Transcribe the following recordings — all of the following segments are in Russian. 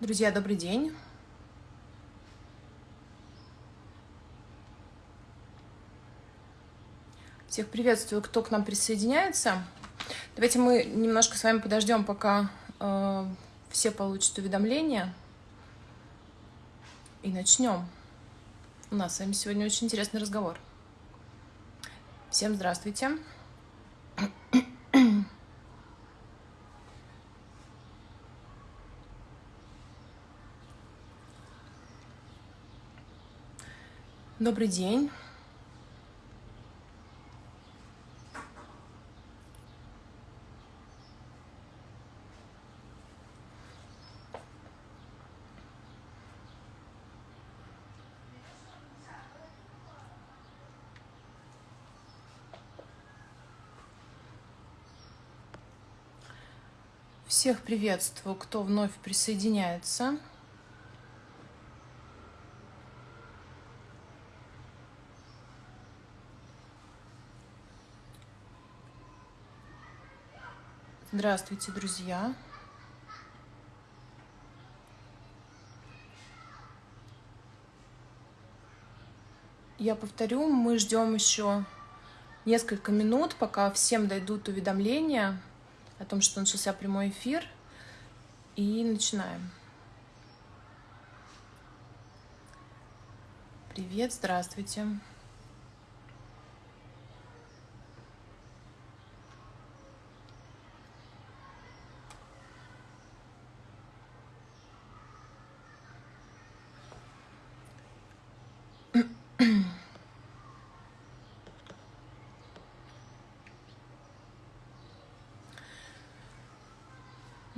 Друзья, добрый день. Всех приветствую, кто к нам присоединяется. Давайте мы немножко с вами подождем, пока э, все получат уведомления. И начнем. У нас с вами сегодня очень интересный разговор. Всем здравствуйте. Добрый день. Всех приветствую, кто вновь присоединяется. Здравствуйте, друзья! Я повторю, мы ждем еще несколько минут, пока всем дойдут уведомления о том, что начался прямой эфир. И начинаем. Привет, здравствуйте.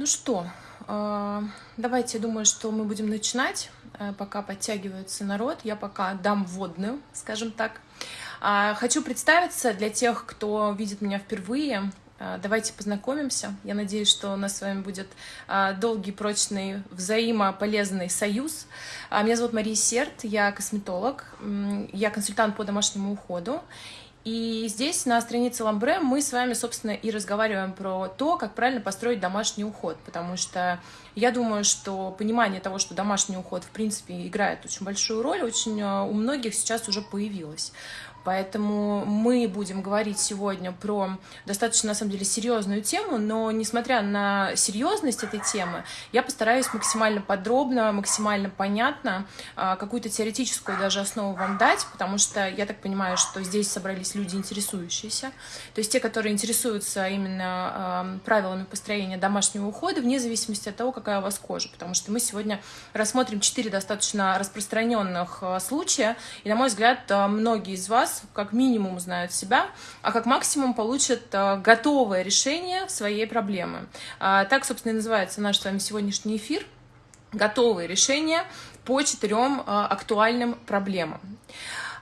Ну что, а, давайте, я думаю, что мы будем начинать, э, пока подтягивается народ. Я пока дам вводную, скажем так. А, хочу представиться для тех, кто видит меня впервые. А, давайте познакомимся. Я надеюсь, что у нас с вами будет долгий, прочный, взаимополезный союз. Меня зовут Мария Серт, я косметолог, я консультант по домашнему уходу. И здесь на странице Ламбре мы с вами, собственно, и разговариваем про то, как правильно построить домашний уход, потому что я думаю, что понимание того, что домашний уход, в принципе, играет очень большую роль, очень э, у многих сейчас уже появилось. Поэтому мы будем говорить сегодня про достаточно, на самом деле, серьезную тему, но несмотря на серьезность этой темы, я постараюсь максимально подробно, максимально понятно а, какую-то теоретическую даже основу вам дать, потому что я так понимаю, что здесь собрались люди интересующиеся, то есть те, которые интересуются именно правилами построения домашнего ухода, вне зависимости от того, какая у вас кожа, потому что мы сегодня рассмотрим четыре достаточно распространенных а, случая, и, на мой взгляд, а, многие из вас как минимум знают себя, а как максимум получат э, готовое решение своей проблемы. А, так, собственно, и называется наш с вами сегодняшний эфир «Готовые решения по четырем э, актуальным проблемам».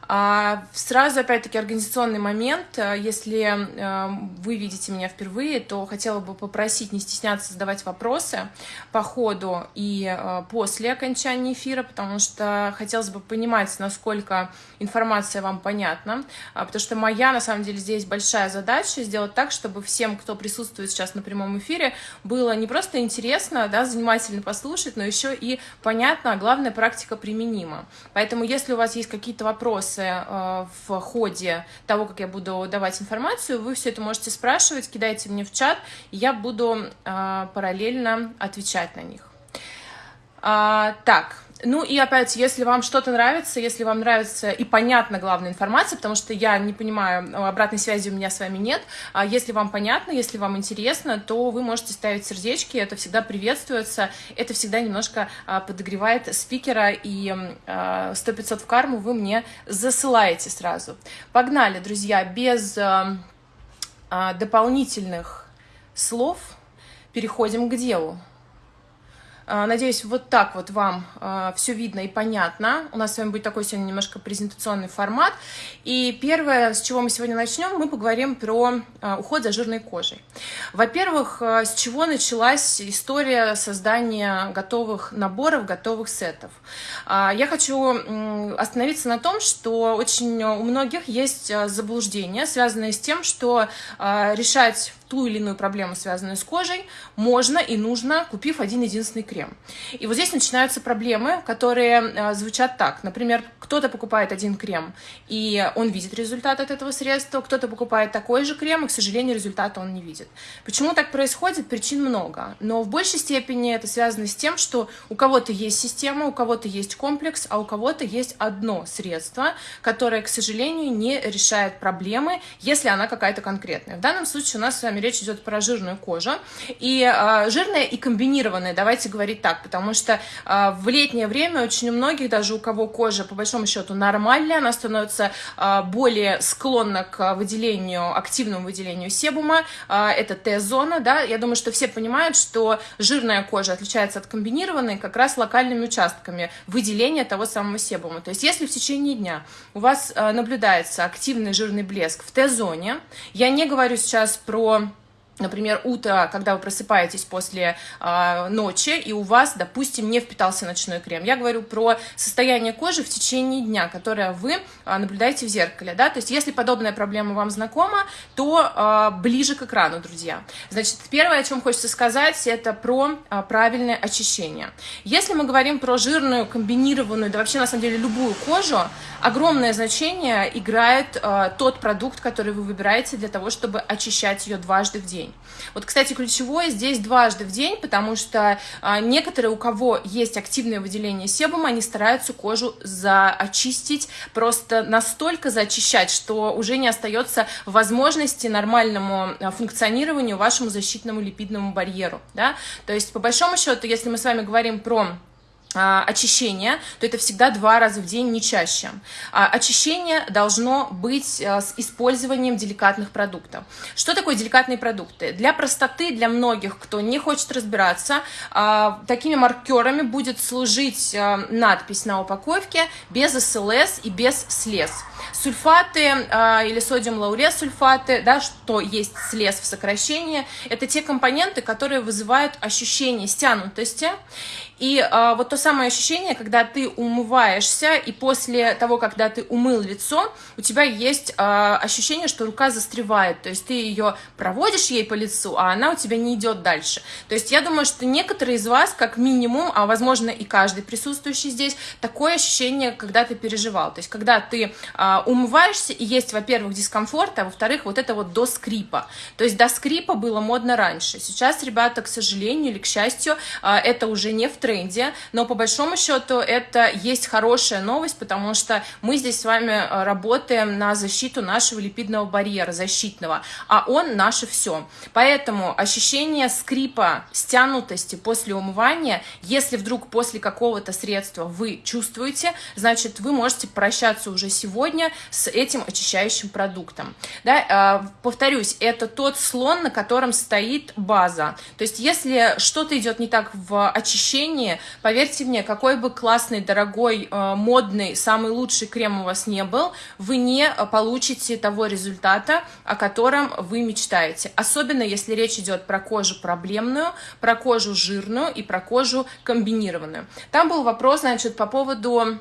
А, сразу, опять-таки, организационный момент. Э, если э, вы видите меня впервые, то хотела бы попросить не стесняться задавать вопросы по ходу и э, после окончания эфира, потому что хотелось бы понимать, насколько информация вам понятна, а, потому что моя, на самом деле, здесь большая задача сделать так, чтобы всем, кто присутствует сейчас на прямом эфире, было не просто интересно, да, занимательно послушать, но еще и понятно, а главное, практика применима. Поэтому, если у вас есть какие-то вопросы, вопросы э, в ходе того, как я буду давать информацию, вы все это можете спрашивать, кидайте мне в чат, и я буду э, параллельно отвечать на них. А, так, ну и опять, если вам что-то нравится, если вам нравится и понятна главная информация, потому что я не понимаю, э, обратной связи у меня с вами нет, а если вам понятно, если вам интересно, то вы можете ставить сердечки, это всегда приветствуется, это всегда немножко а, подогревает спикера, и 100-500 а, в карму вы мне засылаете сразу. Погнали, друзья, без дополнительных слов переходим к делу. А, надеюсь, вот так вот вам а, все видно и понятно. У нас с вами будет такой сегодня немножко презентационный формат. И первое, с чего мы сегодня начнем, мы поговорим про а, уход за жирной кожей. Во-первых, с чего началась история создания готовых наборов, готовых сетов. Я хочу остановиться на том, что очень у многих есть заблуждения, связанные с тем, что решать ту или иную проблему, связанную с кожей, можно и нужно, купив один единственный крем. И вот здесь начинаются проблемы, которые э, звучат так. Например, кто-то покупает один крем, и он видит результат от этого средства, кто-то покупает такой же крем, и, к сожалению, результата он не видит. Почему так происходит? Причин много. Но в большей степени это связано с тем, что у кого-то есть система, у кого-то есть комплекс, а у кого-то есть одно средство, которое, к сожалению, не решает проблемы, если она какая-то конкретная. В данном случае у нас с вами речь идет про жирную кожу. И э, жирная и комбинированная, давайте говорить так, потому что э, в летнее время очень у многих, даже у кого кожа по большому счету нормальная, она становится э, более склонна к выделению, активному выделению себума, э, это Т-зона, да, я думаю, что все понимают, что жирная кожа отличается от комбинированной как раз локальными участками выделения того самого себума. То есть если в течение дня у вас э, наблюдается активный жирный блеск в Т-зоне, я не говорю сейчас про например, утро, когда вы просыпаетесь после э, ночи, и у вас, допустим, не впитался ночной крем. Я говорю про состояние кожи в течение дня, которое вы э, наблюдаете в зеркале, да, то есть если подобная проблема вам знакома, то э, ближе к экрану, друзья. Значит, первое, о чем хочется сказать, это про э, правильное очищение. Если мы говорим про жирную, комбинированную, да вообще, на самом деле, любую кожу, огромное значение играет э, тот продукт, который вы выбираете для того, чтобы очищать ее дважды в день день. Вот, кстати, ключевое здесь дважды в день, потому что а, некоторые, у кого есть активное выделение себума, они стараются кожу заочистить, просто настолько зачищать, что уже не остается возможности нормальному а, функционированию вашему защитному липидному барьеру. Да? То есть, по большому счету, если мы с вами говорим про очищение, то это всегда два раза в день, не чаще. А, очищение должно быть а, с использованием деликатных продуктов. Что такое деликатные продукты? Для простоты, для многих, кто не хочет разбираться, такими маркерами будет служить надпись на упаковке без СЛС и без слез. Сульфаты или содиум лаурет сульфаты, да, что есть слез в сокращении, это те компоненты, которые вызывают ощущение стянутости и э, вот то самое ощущение, когда ты умываешься, и после того, когда ты умыл лицо, у тебя есть э, ощущение, что рука застревает. То есть ты ее проводишь ей по лицу, а она у тебя не идет дальше. То есть я думаю, что некоторые из вас, как минимум, а возможно и каждый присутствующий здесь, такое ощущение, когда ты переживал. То есть когда ты э, умываешься, и есть, во-первых, дискомфорт, а во-вторых, вот это вот до скрипа. То есть до скрипа было модно раньше. Сейчас, ребята, к сожалению или к счастью, э, это уже не в тренде, но по большому счету это есть хорошая новость, потому что мы здесь с вами э, работаем на защиту нашего липидного барьера защитного, а он наше все. Поэтому ощущение скрипа, стянутости после умывания, если вдруг после какого-то средства вы чувствуете, значит, вы можете прощаться уже сегодня с этим очищающим продуктом. Да, э, повторюсь, это тот слон, на котором стоит база. То есть, если что-то идет не так в очищении, отношении, поверьте мне, какой бы классный, дорогой, э, модный, самый лучший крем у вас не был, вы не получите того результата, о котором вы мечтаете. Особенно, если речь идет про кожу проблемную, про кожу жирную и про кожу комбинированную. Там был вопрос, значит, по поводу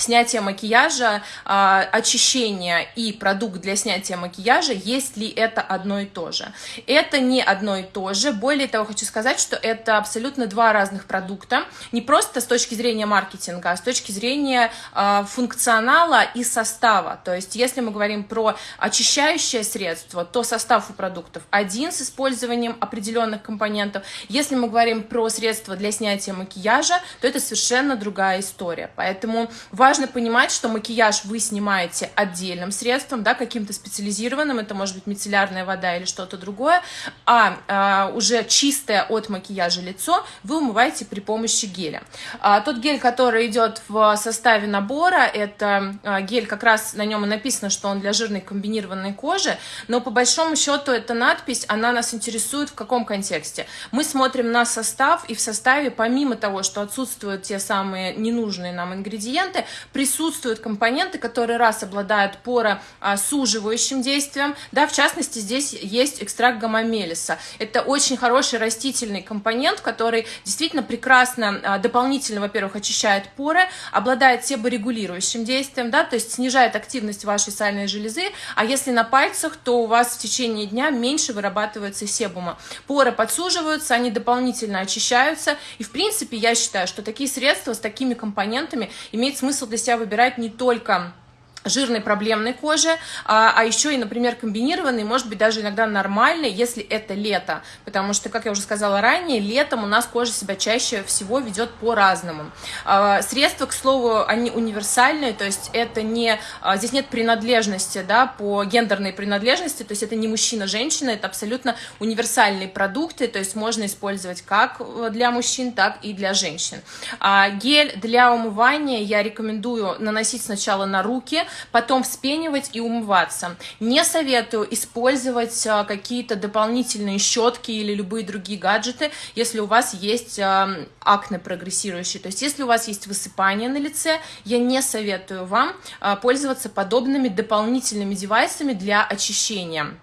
снятие макияжа, э, очищение и продукт для снятия макияжа, есть ли это одно и то же. Это не одно и то же. Более того, хочу сказать, что это абсолютно два разных продукта. Не просто с точки зрения маркетинга, а с точки зрения э, функционала и состава. То есть, если мы говорим про очищающее средство, то состав у продуктов один с использованием определенных компонентов. Если мы говорим про средства для снятия макияжа, то это совершенно другая история. Поэтому важно важно понимать, что макияж вы снимаете отдельным средством, да, каким-то специализированным, это может быть мицеллярная вода или что-то другое, а, а уже чистое от макияжа лицо вы умываете при помощи геля. А, тот гель, который идет в составе набора, это а, гель, как раз на нем и написано, что он для жирной комбинированной кожи, но по большому счету эта надпись, она нас интересует в каком контексте? Мы смотрим на состав, и в составе, помимо того, что отсутствуют те самые ненужные нам ингредиенты, присутствуют компоненты, которые раз обладают поросуживающим действием, да, в частности, здесь есть экстракт гамамелиса. Это очень хороший растительный компонент, который действительно прекрасно а, дополнительно, во-первых, очищает поры, обладает себорегулирующим действием, да, то есть снижает активность вашей сальной железы, а если на пальцах, то у вас в течение дня меньше вырабатывается себума. Поры подсуживаются, они дополнительно очищаются, и в принципе я считаю, что такие средства с такими компонентами имеет смысл для себя выбирать не только жирной проблемной кожи, а, а еще и, например, комбинированный, может быть, даже иногда нормальный, если это лето, потому что, как я уже сказала ранее, летом у нас кожа себя чаще всего ведет по-разному. А, средства, к слову, они универсальные, то есть это не, а, здесь нет принадлежности, да, по гендерной принадлежности, то есть это не мужчина-женщина, это абсолютно универсальные продукты, то есть можно использовать как для мужчин, так и для женщин. Гель для умывания я рекомендую наносить сначала на руки, потом вспенивать и умываться. Не советую использовать а, какие-то дополнительные щетки или любые другие гаджеты, если у вас есть а, акне прогрессирующие. То есть если у вас есть высыпание на лице, я не советую вам а, пользоваться подобными дополнительными девайсами для очищения.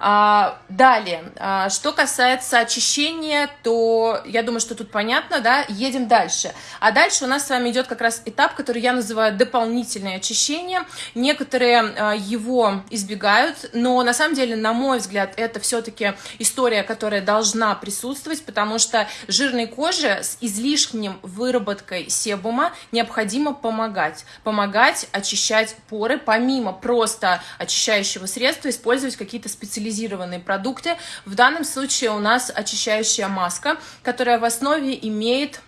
А, далее, а, что касается очищения, то я думаю, что тут понятно, да, едем дальше. А дальше у нас с вами идет как раз этап, который я называю дополнительное очищение. Некоторые а, его избегают, но на самом деле, на мой взгляд, это все-таки история, которая должна присутствовать, потому что жирной коже с излишним выработкой себума необходимо помогать. Помогать очищать поры, помимо просто очищающего средства, использовать какие-то специализированные специализированные продукты. В данном случае у нас очищающая маска, которая в основе имеет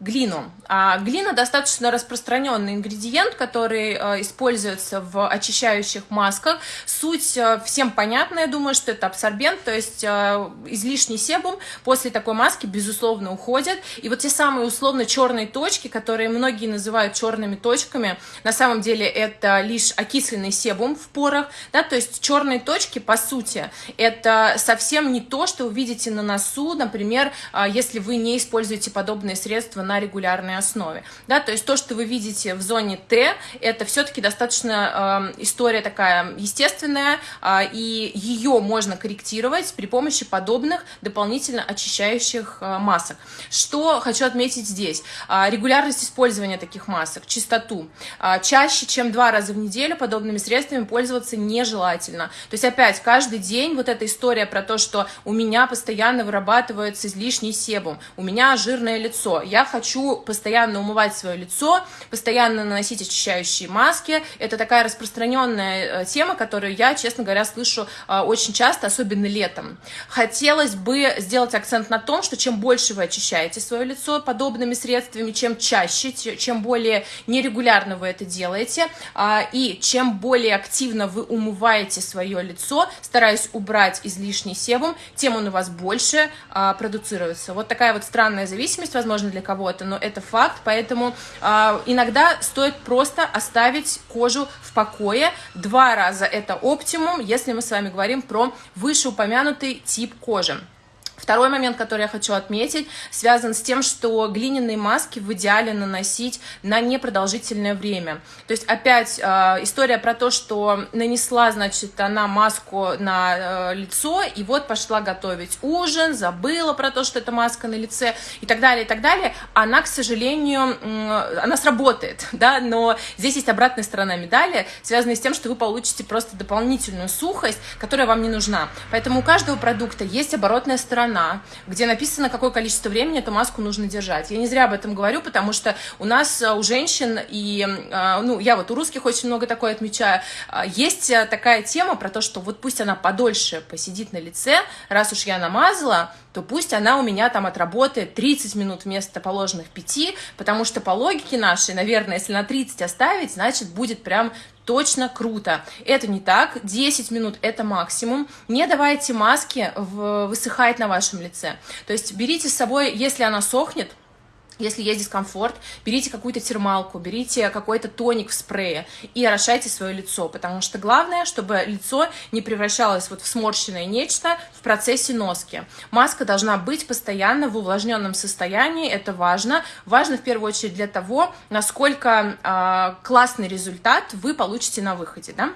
глину. А глина достаточно распространенный ингредиент, который э, используется в очищающих масках. Суть э, всем понятна, я думаю, что это абсорбент, то есть э, излишний себум после такой маски, безусловно, уходит. И вот те самые условно черные точки, которые многие называют черными точками, на самом деле это лишь окисленный себум в порах, да, то есть черные точки, по сути, это совсем не то, что вы видите на носу, например, если вы не используете подобные средства на регулярной основе. Да, то есть то, что вы видите в зоне Т, это все-таки достаточно э, история такая естественная, э, и ее можно корректировать при помощи подобных дополнительно очищающих э, масок. Что хочу отметить здесь? Э, регулярность использования таких масок, чистоту. Э, чаще, чем два раза в неделю подобными средствами пользоваться нежелательно. То есть опять каждый день вот эта история про то, что у меня постоянно вырабатывается излишний себум, у меня жирное лицо, я хочу хочу постоянно умывать свое лицо, постоянно наносить очищающие маски. Это такая распространенная э, тема, которую я, честно говоря, слышу э, очень часто, особенно летом. Хотелось бы сделать акцент на том, что чем больше вы очищаете свое лицо подобными средствами, чем чаще, чем более нерегулярно вы это делаете, а, и чем более активно вы умываете свое лицо, стараясь убрать излишний себум, тем он у вас больше а, продуцируется. Вот такая вот странная зависимость, возможно, для кого-то, кого-то, но это факт, поэтому э, иногда стоит просто оставить кожу в покое. Два раза это оптимум, если мы с вами говорим про вышеупомянутый тип кожи. Второй момент, который я хочу отметить, связан с тем, что глиняные маски в идеале наносить на непродолжительное время. То есть опять э, история про то, что нанесла, значит, она маску на э, лицо, и вот пошла готовить ужин, забыла про то, что это маска на лице, и так далее, и так далее. Она, к сожалению, э, она сработает, да, но здесь есть обратная сторона медали, связанная с тем, что вы получите просто дополнительную сухость, которая вам не нужна. Поэтому у каждого продукта есть оборотная сторона, страна, где написано, какое количество времени эту маску нужно держать. Я не зря об этом говорю, потому что у нас, э, у женщин, и, э, ну, я вот у русских очень много такое отмечаю, э, есть такая тема про то, что вот пусть она подольше посидит на лице, раз уж я намазала, то пусть она у меня там отработает 30 минут вместо положенных 5, потому что по логике нашей, наверное, если на 30 оставить, значит, будет прям точно круто. Это не так, 10 минут это максимум. Не давайте маски в, высыхать на вашем лице. То есть берите с собой, если она сохнет, если есть дискомфорт, берите какую-то термалку, берите какой-то тоник в спрее и орошайте свое лицо, потому что главное, чтобы лицо не превращалось вот в сморщенное нечто в процессе носки. Маска должна быть постоянно в увлажненном состоянии, это важно. Важно в первую очередь для того, насколько э, классный результат вы получите на выходе, да?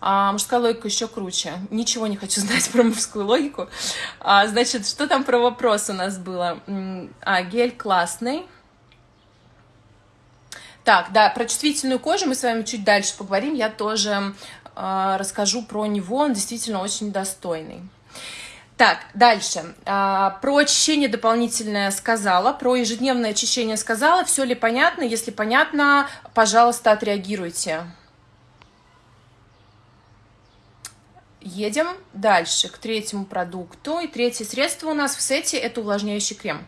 А, мужская логика еще круче. Ничего не хочу знать про мужскую логику. А, значит, что там про вопрос у нас было? А, гель классный. Так, да, про чувствительную кожу мы с вами чуть дальше поговорим. Я тоже а, расскажу про него. Он действительно очень достойный. Так, дальше. А, про очищение дополнительное сказала, про ежедневное очищение сказала. Все ли понятно? Если понятно, пожалуйста, отреагируйте. Едем дальше к третьему продукту. И третье средство у нас в сете – это увлажняющий крем.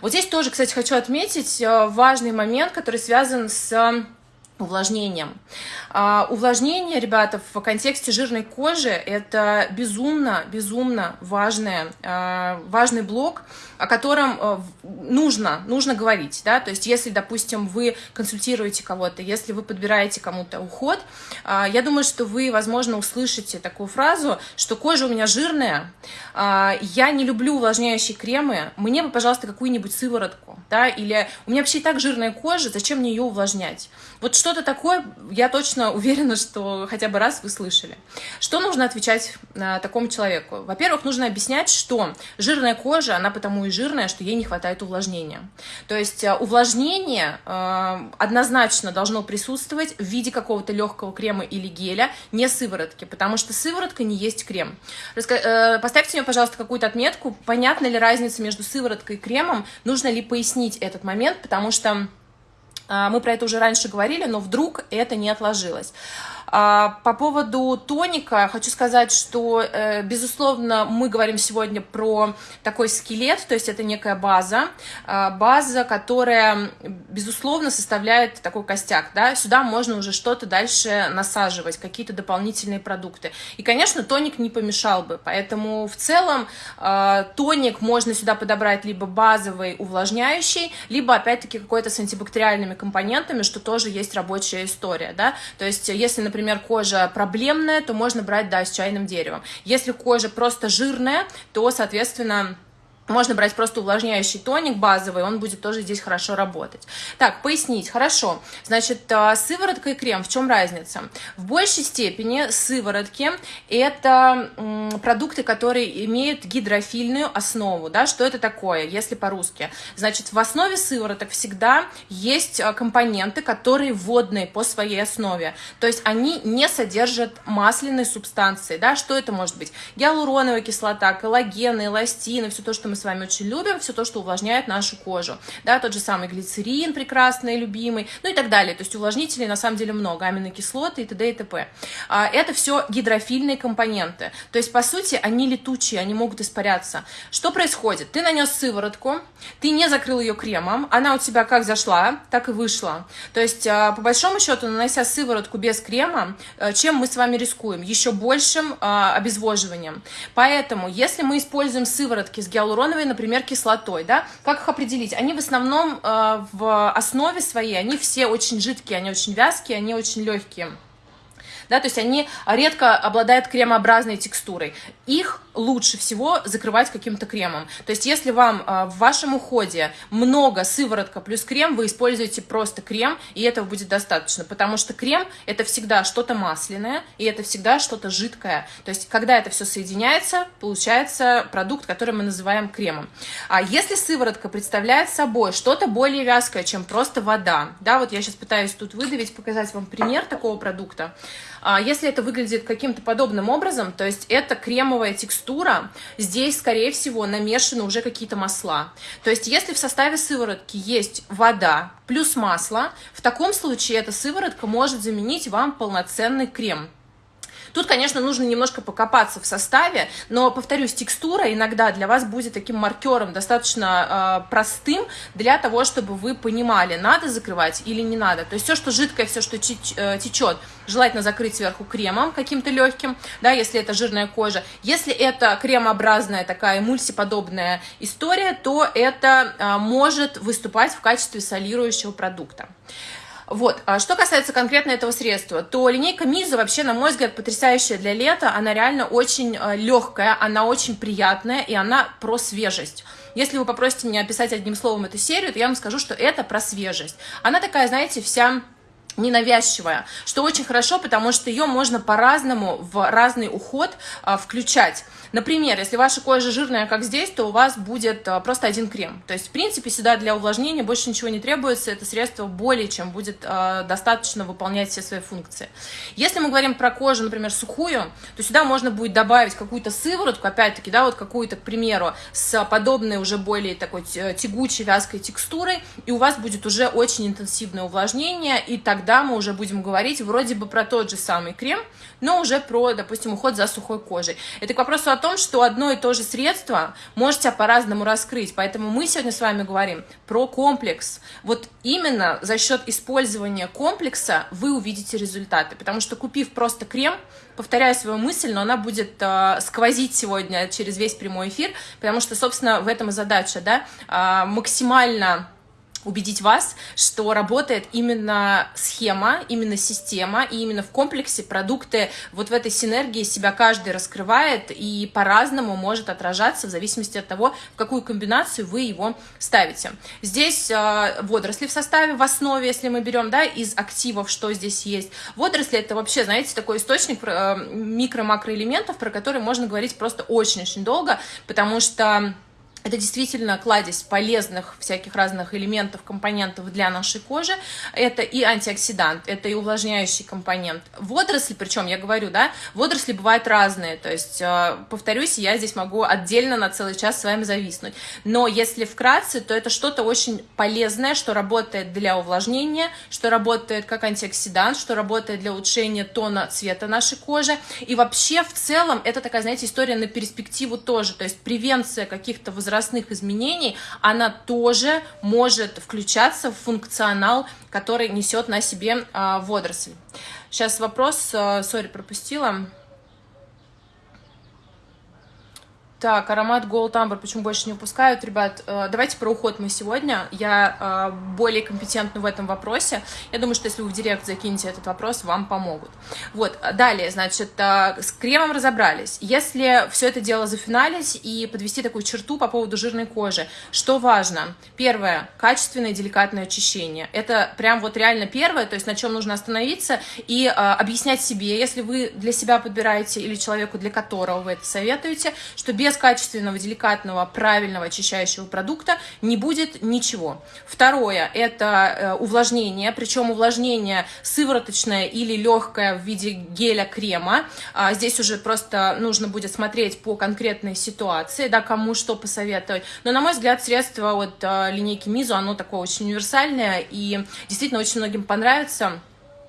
Вот здесь тоже, кстати, хочу отметить э, важный момент, который связан с увлажнением. А, увлажнение, ребята, в контексте жирной кожи – это безумно, безумно важное, а, важный блок, о котором э, нужно, нужно говорить, да, то есть если, допустим, вы консультируете кого-то, если вы подбираете кому-то уход, а, я думаю, что вы, возможно, услышите такую фразу, что кожа у меня жирная, а, я не люблю увлажняющие кремы, мне бы, пожалуйста, какую-нибудь сыворотку, да, или у меня вообще и так жирная кожа, зачем мне ее увлажнять? Вот что-то такое, я точно уверена, что хотя бы раз вы слышали. Что нужно отвечать такому человеку? Во-первых, нужно объяснять, что жирная кожа, она потому и жирная, что ей не хватает увлажнения. То есть э, увлажнение э, однозначно должно присутствовать в виде какого-то легкого крема или геля, не сыворотки, потому что сыворотка не есть крем. Э, поставьте мне, пожалуйста, какую-то отметку, понятна ли разница между сывороткой и кремом, нужно ли пояснить этот момент, потому что мы про это уже раньше говорили, но вдруг это не отложилось. А, по поводу тоника хочу сказать, что, э, безусловно, мы говорим сегодня про такой скелет, то есть это некая база, а, база, которая, безусловно, составляет такой костяк, да, сюда можно уже что-то дальше насаживать, какие-то дополнительные продукты. И, конечно, тоник не помешал бы, поэтому в целом а, тоник можно сюда подобрать либо базовый увлажняющий, либо, опять-таки, какой-то с антибактериальными компонентами, что тоже есть рабочая история, да, то есть если, например, например, кожа проблемная, то можно брать, да, с чайным деревом. Если кожа просто жирная, то, соответственно, можно брать просто увлажняющий тоник базовый, он будет тоже здесь хорошо работать. Так, пояснить. Хорошо. Значит, а, сыворотка и крем, в чем разница? В большей степени сыворотки – это продукты, которые имеют гидрофильную основу. Да? Что это такое, если по-русски? Значит, в основе сывороток всегда есть а, компоненты, которые водные по своей основе. То есть они не содержат масляной субстанции. Да? Что это может быть? Гиалуроновая кислота, коллагены, эластины, все то, что мы с вами очень любим, все то, что увлажняет нашу кожу. Да, тот же самый глицерин прекрасный, любимый, ну и так далее. То есть увлажнителей на самом деле много, аминокислоты и т.д. и т.п. А, это все гидрофильные компоненты. То есть, по сути, они летучие, они могут испаряться. Что происходит? Ты нанес сыворотку, ты не закрыл ее кремом, она у тебя как зашла, так и вышла. То есть, а, по большому счету, нанося сыворотку без крема, э, чем мы с вами рискуем? Еще большим а, обезвоживанием. Поэтому, если мы используем сыворотки с гиалуроновой гиалуроновой, например, кислотой, да, как их определить? Они в основном э, в основе своей, они все очень жидкие, они очень вязкие, они очень легкие да, то есть они редко обладают кремообразной текстурой. Их лучше всего закрывать каким-то кремом. То есть если вам а, в вашем уходе много сыворотка плюс крем, вы используете просто крем, и этого будет достаточно, потому что крем это всегда что-то масляное, и это всегда что-то жидкое. То есть когда это все соединяется, получается продукт, который мы называем кремом. А если сыворотка представляет собой что-то более вязкое, чем просто вода, да, вот я сейчас пытаюсь тут выдавить, показать вам пример такого продукта, а если это выглядит каким-то подобным образом, то есть это кремовая текстура, здесь, скорее всего, намешаны уже какие-то масла. То есть если в составе сыворотки есть вода плюс масло, в таком случае эта сыворотка может заменить вам полноценный крем. Тут, конечно, нужно немножко покопаться в составе, но, повторюсь, текстура иногда для вас будет таким маркером достаточно э, простым для того, чтобы вы понимали, надо закрывать или не надо. То есть все, что жидкое, все, что э, течет, желательно закрыть сверху кремом каким-то легким, да, если это жирная кожа. Если это кремообразная такая эмульсиподобная история, то это э, может выступать в качестве солирующего продукта. Вот. А что касается конкретно этого средства, то линейка Миза вообще, на мой взгляд, потрясающая для лета. Она реально очень э, легкая, она очень приятная, и она про свежесть. Если вы попросите меня описать одним словом эту серию, то я вам скажу, что это про свежесть. Она такая, знаете, вся ненавязчивая, что очень хорошо, потому что ее можно по-разному в разный уход а, включать. Например, если ваша кожа жирная, как здесь, то у вас будет а, просто один крем. То есть, в принципе, сюда для увлажнения больше ничего не требуется, это средство более чем будет а, достаточно выполнять все свои функции. Если мы говорим про кожу, например, сухую, то сюда можно будет добавить какую-то сыворотку, опять-таки, да, вот какую-то, к примеру, с подобной уже более такой тягучей, вязкой текстурой, и у вас будет уже очень интенсивное увлажнение, и тогда мы уже будем говорить вроде бы про тот же самый крем, но уже про, допустим, уход за сухой кожей. Это к вопросу о том, что одно и то же средство может себя по-разному раскрыть, поэтому мы сегодня с вами говорим про комплекс. Вот именно за счет использования комплекса вы увидите результаты, потому что купив просто крем, повторяю свою мысль, но она будет э, сквозить сегодня через весь прямой эфир, потому что, собственно, в этом и задача, да, э, максимально убедить вас, что работает именно схема, именно система, и именно в комплексе продукты вот в этой синергии себя каждый раскрывает и по-разному может отражаться в зависимости от того, в какую комбинацию вы его ставите. Здесь э, водоросли в составе, в основе, если мы берем, да, из активов, что здесь есть. Водоросли это вообще, знаете, такой источник э, микро-макроэлементов, про которые можно говорить просто очень-очень долго, потому что это действительно кладезь полезных всяких разных элементов, компонентов для нашей кожи. Это и антиоксидант, это и увлажняющий компонент. Водоросли, причем я говорю, да, водоросли бывают разные. То есть, э, повторюсь, я здесь могу отдельно на целый час с вами зависнуть. Но если вкратце, то это что-то очень полезное, что работает для увлажнения, что работает как антиоксидант, что работает для улучшения тона цвета нашей кожи. И вообще, в целом, это такая, знаете, история на перспективу тоже. То есть, превенция каких-то возрастных возрастных изменений, она тоже может включаться в функционал, который несет на себе а, водоросль. Сейчас вопрос, а, сори, пропустила. Так, аромат Gold Amber почему больше не упускают? Ребят, э, давайте про уход мы сегодня. Я э, более компетентна в этом вопросе. Я думаю, что если вы в директ закинете этот вопрос, вам помогут. Вот, далее, значит, э, с кремом разобрались. Если все это дело зафиналить и подвести такую черту по поводу жирной кожи, что важно? Первое, качественное деликатное очищение. Это прям вот реально первое, то есть на чем нужно остановиться и объяснять себе, если вы для себя подбираете или человеку, для которого вы это советуете, что без без качественного, деликатного, правильного очищающего продукта не будет ничего. Второе – это э, увлажнение, причем увлажнение сывороточное или легкое в виде геля-крема. А здесь уже просто нужно будет смотреть по конкретной ситуации, да, кому что посоветовать. Но, на мой взгляд, средство от э, линейки Мизу, оно такое очень универсальное и действительно очень многим понравится.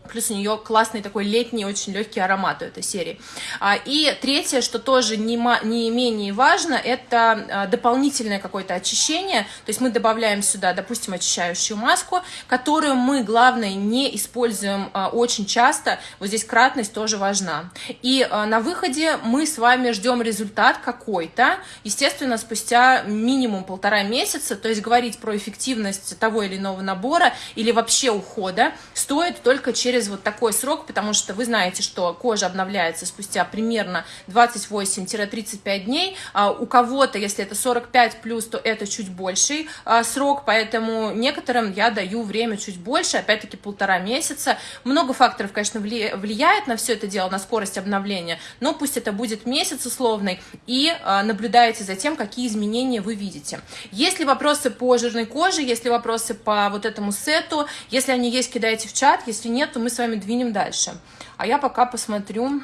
Плюс у нее классный такой летний, очень легкий аромат у этой серии. А, и третье, что тоже не, не менее важно, это а, дополнительное какое-то очищение. То есть мы добавляем сюда, допустим, очищающую маску, которую мы, главное, не используем а, очень часто. Вот здесь кратность тоже важна. И на выходе мы с вами ждем результат какой-то, естественно, спустя минимум полтора месяца. То есть говорить про эффективность того или иного набора или вообще ухода стоит только через через вот такой срок, потому что вы знаете, что кожа обновляется спустя примерно 28-35 дней. А у кого-то, если это 45 плюс, то это чуть больший а, срок, поэтому некоторым я даю время чуть больше, опять-таки полтора месяца. Много факторов, конечно, влияет на все это дело, на скорость обновления, но пусть это будет месяц условный, и а, наблюдаете за тем, какие изменения вы видите. Есть ли вопросы по жирной коже, есть ли вопросы по вот этому сету, если они есть, кидайте в чат, если нет, то мы с вами двинем дальше. А я пока посмотрю...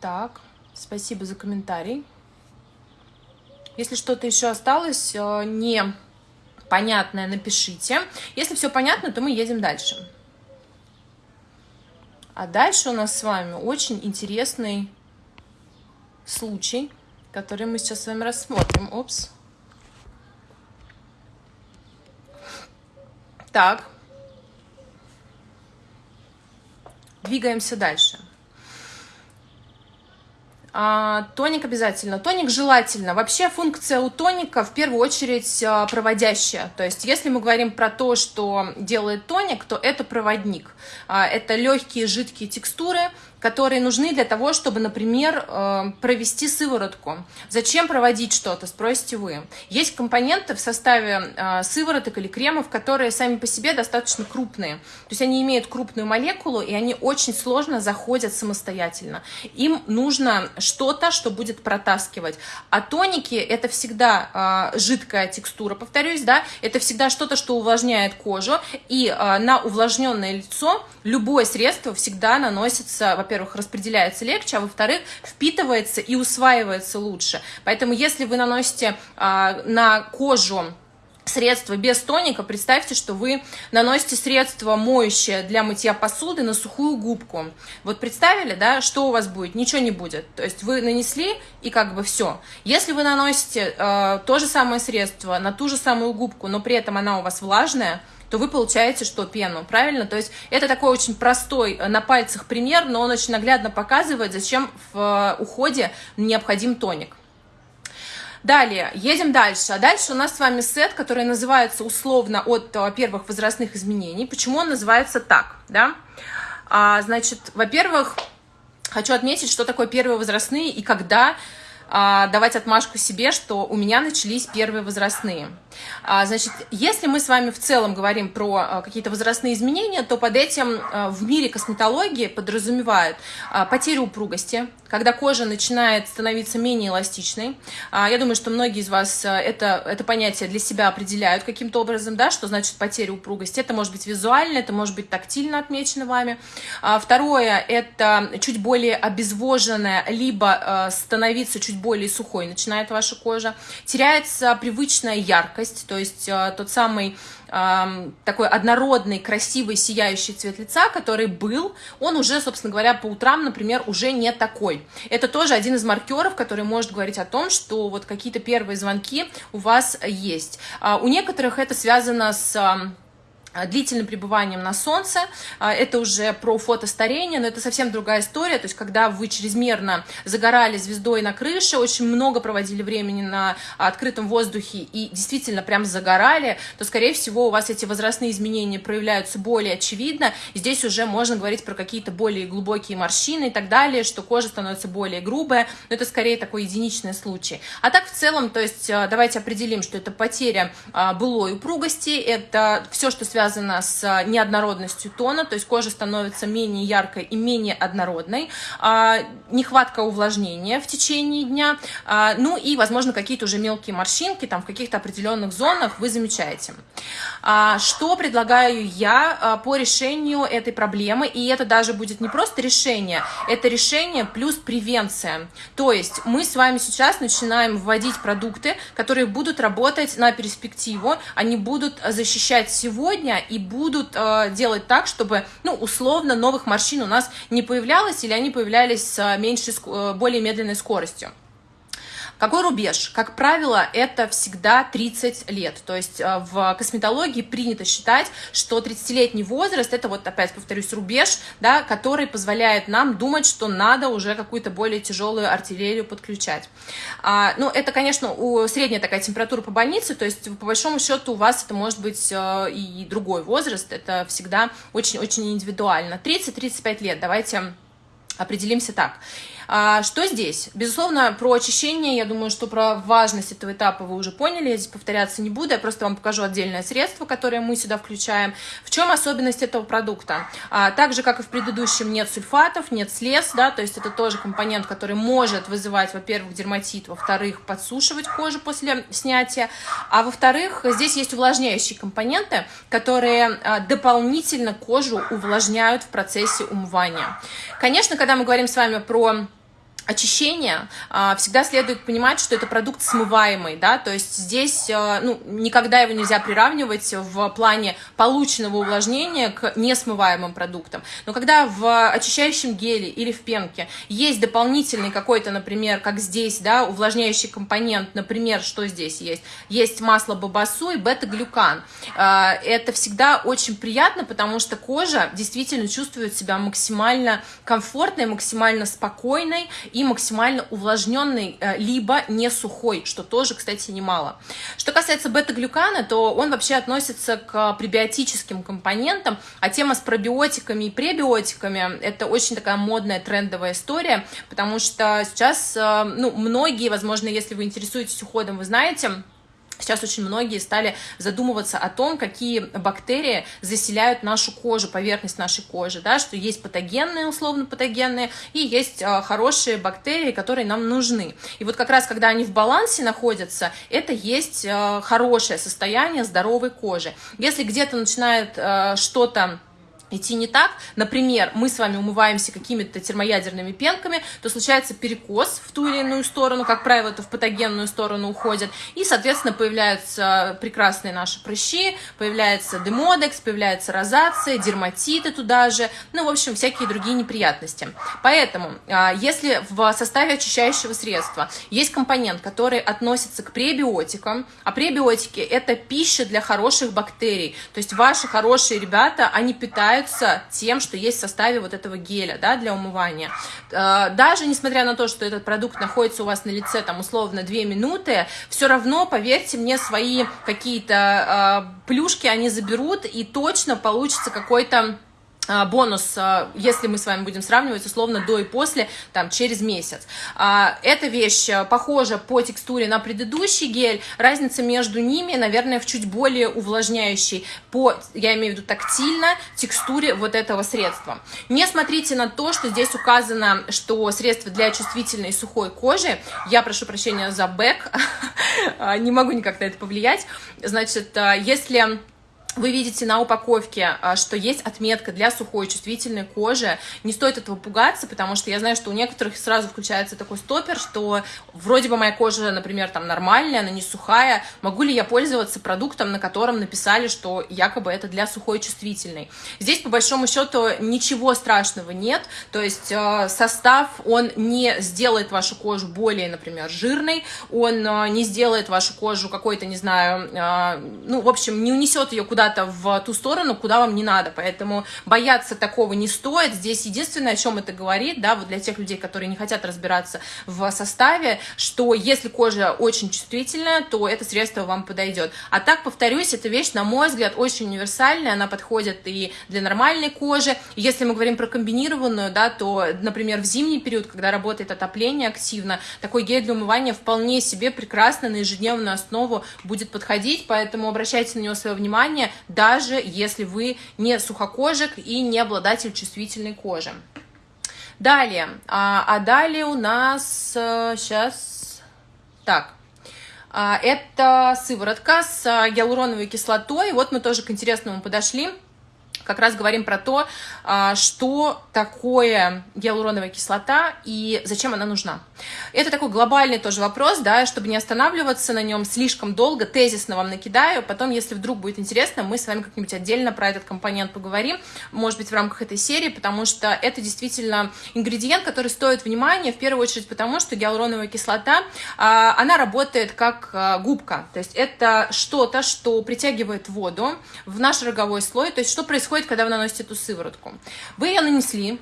Так, спасибо за комментарий. Если что-то еще осталось, э, не понятное, напишите. Если все понятно, то мы едем дальше. А дальше у нас с вами очень интересный случай, который мы сейчас с вами рассмотрим. Опс. Так. Двигаемся дальше. А, тоник обязательно. Тоник желательно. Вообще функция у тоника в первую очередь а, проводящая. То есть если мы говорим про то, что делает тоник, то это проводник. А, это легкие жидкие текстуры, которые нужны для того, чтобы, например, э, провести сыворотку. Зачем проводить что-то, спросите вы. Есть компоненты в составе э, сывороток или кремов, которые сами по себе достаточно крупные. То есть они имеют крупную молекулу, и они очень сложно заходят самостоятельно. Им нужно что-то, что будет протаскивать. А тоники – это всегда э, жидкая текстура, повторюсь, да, это всегда что-то, что увлажняет кожу, и на увлажненное лицо любое средство всегда наносится, во-первых, распределяется легче, а во-вторых, впитывается и усваивается лучше. Поэтому если вы наносите а, на кожу средство без тоника, представьте, что вы наносите средство моющее для мытья посуды на сухую губку. Вот представили, да, что у вас будет? Ничего не будет. То есть вы нанесли и как бы все. Если вы наносите э, то же самое средство на ту же самую губку, но при этом она у вас влажная, то вы получаете что? Пену, правильно? То есть это такой очень простой э, на пальцах пример, но он очень наглядно показывает, зачем в э, уходе необходим тоник. Далее, едем дальше. А дальше у нас с вами сет, который называется условно от э, первых возрастных изменений. Почему он называется так? Да? А, значит, во-первых, хочу отметить, что такое первые возрастные и когда а, давать отмашку себе, что у меня начались первые возрастные. А, значит, если мы с вами в целом говорим про а, какие-то возрастные изменения, то под этим в мире косметологии подразумевают потерю упругости, когда кожа начинает становиться менее эластичной. Я думаю, что многие из вас это, это понятие для себя определяют каким-то образом, да, что значит потеря упругости. Это может быть визуально, это может быть тактильно отмечено вами. Второе, это чуть более обезвоженная, либо становиться чуть более сухой начинает ваша кожа. Теряется привычная яркость, то есть э, тот самый э, такой однородный, красивый, сияющий цвет лица, который был, он уже, собственно говоря, по утрам, например, уже не такой. Это тоже один из маркеров, который может говорить о том, что вот какие-то первые звонки у вас есть. А у некоторых это связано с длительным пребыванием на солнце, а, это уже про фотостарение, но это совсем другая история, то есть когда вы чрезмерно загорали звездой на крыше, очень много проводили времени на открытом воздухе и действительно прям загорали, то, скорее всего, у вас эти возрастные изменения проявляются более очевидно, здесь уже можно говорить про какие-то более глубокие морщины и так далее, что кожа становится более грубая, но это скорее такой единичный случай. А так в целом, то есть а, давайте определим, что это потеря былой упругости, это все, что связано связано с а, неоднородностью тона, то есть кожа становится менее яркой и менее однородной, а, нехватка увлажнения в течение дня, а, ну и, возможно, какие-то уже мелкие морщинки там в каких-то определенных зонах вы замечаете. Что предлагаю я по решению этой проблемы, и это даже будет не просто решение, это решение плюс превенция. То есть мы с вами сейчас начинаем вводить продукты, которые будут работать на перспективу, они будут защищать сегодня, сегодня и будут э, делать так, чтобы, ну, условно, новых морщин у нас не появлялось или они появлялись с меньшей, э, более медленной скоростью. Какой рубеж? Как правило, это всегда 30 лет. То есть э, в косметологии принято считать, что 30-летний возраст, это вот опять повторюсь, рубеж, да, который позволяет нам думать, что надо уже какую-то более тяжелую артиллерию подключать. А, ну, это, конечно, у, средняя такая температура по больнице, то есть по большому счету у вас это может быть э, и другой возраст, это всегда очень-очень индивидуально. 30-35 лет, давайте определимся так. А, что здесь? Безусловно, про очищение, я думаю, что про важность этого этапа вы уже поняли, я здесь повторяться не буду, я просто вам покажу отдельное средство, которое мы сюда включаем. В чем особенность этого продукта? А, так же, как и в предыдущем, нет сульфатов, нет слез, да, то есть это тоже компонент, который может вызывать, во-первых, дерматит, во-вторых, подсушивать кожу после снятия, а во-вторых, здесь есть увлажняющие компоненты, которые а, дополнительно кожу увлажняют в процессе умывания. Конечно, когда мы говорим с вами про очищения а, всегда следует понимать, что это продукт смываемый, да, то есть здесь а, ну, никогда его нельзя приравнивать в плане полученного увлажнения к несмываемым продуктам. Но когда в очищающем геле или в пенке есть дополнительный какой-то, например, как здесь, да, увлажняющий компонент, например, что здесь есть? Есть масло бабасу и бета-глюкан. А, это всегда очень приятно, потому что кожа действительно чувствует себя максимально комфортной, максимально спокойной и максимально увлажненный, э, либо не сухой, что тоже, кстати, немало. Что касается бета-глюкана, то он вообще относится к пребиотическим компонентам, а тема с пробиотиками и пребиотиками – это очень такая модная, трендовая история, потому что сейчас, э, ну, многие, возможно, если вы интересуетесь уходом, вы знаете, Сейчас очень многие стали задумываться о том, какие бактерии заселяют нашу кожу, поверхность нашей кожи, да, что есть патогенные, условно патогенные, и есть э, хорошие бактерии, которые нам нужны. И вот как раз, когда они в балансе находятся, это есть э, хорошее состояние здоровой кожи. Если где-то начинает э, что-то идти не так, например, мы с вами умываемся какими-то термоядерными пенками, то случается перекос в ту или иную сторону, как правило, это в патогенную сторону уходит, и, соответственно, появляются прекрасные наши прыщи, появляется демодекс, появляется розация, дерматиты туда же, ну, в общем, всякие другие неприятности. Поэтому, а, если в составе очищающего средства есть компонент, который относится к пребиотикам, а пребиотики – это пища для хороших бактерий, то есть ваши хорошие ребята, они питают питаются тем, что есть в составе вот этого геля, да, для умывания. Э, даже несмотря на то, что этот продукт находится у вас на лице, там, условно, 2 минуты, все равно, поверьте мне, свои какие-то э, плюшки они заберут, и точно получится какой-то бонус, а, если мы с вами будем сравнивать условно до и после, там, через месяц. А, эта вещь похожа по текстуре на предыдущий гель, разница между ними, наверное, в чуть более увлажняющей, по, я имею в виду тактильно, текстуре вот этого средства. Не смотрите на то, что здесь указано, что средство для чувствительной сухой кожи, я прошу прощения за бэк, не могу никак на это повлиять, значит, если вы видите на упаковке, а, что есть отметка для сухой чувствительной кожи. Не стоит этого пугаться, потому что я знаю, что у некоторых сразу включается такой стопер, что вроде бы моя кожа, например, там нормальная, она не сухая. Могу ли я пользоваться продуктом, на котором написали, что якобы это для сухой чувствительной? Здесь, по большому счету, ничего страшного нет. То есть а, состав, он не сделает вашу кожу более, например, жирной, он а, не сделает вашу кожу какой-то, не знаю, ну, в общем, не унесет ее куда куда-то в ту сторону, куда вам не надо. Поэтому бояться такого не стоит. Здесь единственное, о чем это говорит, да, вот для тех людей, которые не хотят разбираться в составе, что если кожа очень чувствительная, то это средство вам подойдет. А так, повторюсь, эта вещь, на мой взгляд, очень универсальная, она подходит и для нормальной кожи. Если мы говорим про комбинированную, да, то, например, в зимний период, когда работает отопление активно, такой гель для умывания вполне себе прекрасно на ежедневную основу будет подходить, поэтому обращайте на него свое внимание, даже если вы не сухокожик и не обладатель чувствительной кожи. Далее, а, а далее у нас сейчас, так, а, это сыворотка с гиалуроновой кислотой. Вот мы тоже к интересному подошли как раз говорим про то, а, что такое гиалуроновая кислота и зачем она нужна. Это такой глобальный тоже вопрос, да, чтобы не останавливаться на нем слишком долго, тезисно вам накидаю, потом, если вдруг будет интересно, мы с вами как-нибудь отдельно про этот компонент поговорим, может быть, в рамках этой серии, потому что это действительно ингредиент, который стоит внимания, в первую очередь потому, что гиалуроновая кислота, а, она работает как а, губка, то есть это что-то, что притягивает воду в наш роговой слой, то есть что происходит происходит, когда вы наносите эту сыворотку? Вы ее нанесли,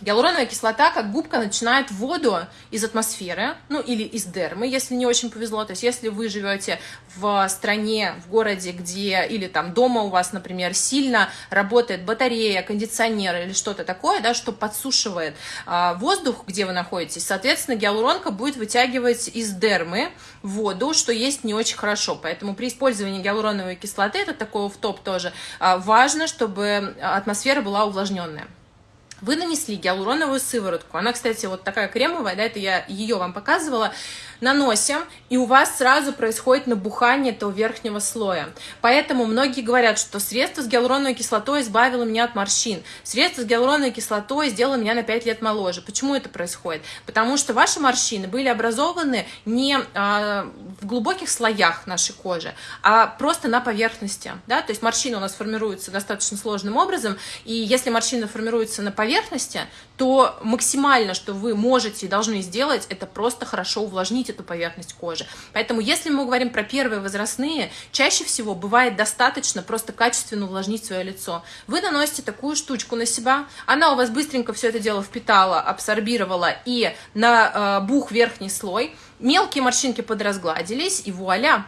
Гиалуроновая кислота, как губка, начинает воду из атмосферы, ну или из дермы, если не очень повезло. То есть если вы живете в стране, в городе, где, или там дома у вас, например, сильно работает батарея, кондиционер или что-то такое, да, что подсушивает а, воздух, где вы находитесь, соответственно, гиалуронка будет вытягивать из дермы воду, что есть не очень хорошо. Поэтому при использовании гиалуроновой кислоты, это такой в топ тоже, а, важно, чтобы атмосфера была увлажненная. Вы нанесли гиалуроновую сыворотку. Она, кстати, вот такая кремовая, да, это я ее вам показывала наносим, и у вас сразу происходит набухание этого верхнего слоя. Поэтому многие говорят, что средство с гиалуроновой кислотой избавило меня от морщин, средство с гиалуроновой кислотой сделало меня на 5 лет моложе. Почему это происходит? Потому что ваши морщины были образованы не а, в глубоких слоях нашей кожи, а просто на поверхности. Да? То есть морщины у нас формируются достаточно сложным образом, и если морщины формируются на поверхности, то максимально, что вы можете и должны сделать, это просто хорошо увлажнить эту поверхность кожи. Поэтому, если мы говорим про первые возрастные, чаще всего бывает достаточно просто качественно увлажнить свое лицо. Вы наносите такую штучку на себя, она у вас быстренько все это дело впитала, абсорбировала и на э, бух верхний слой, мелкие морщинки подразгладились, и вуаля,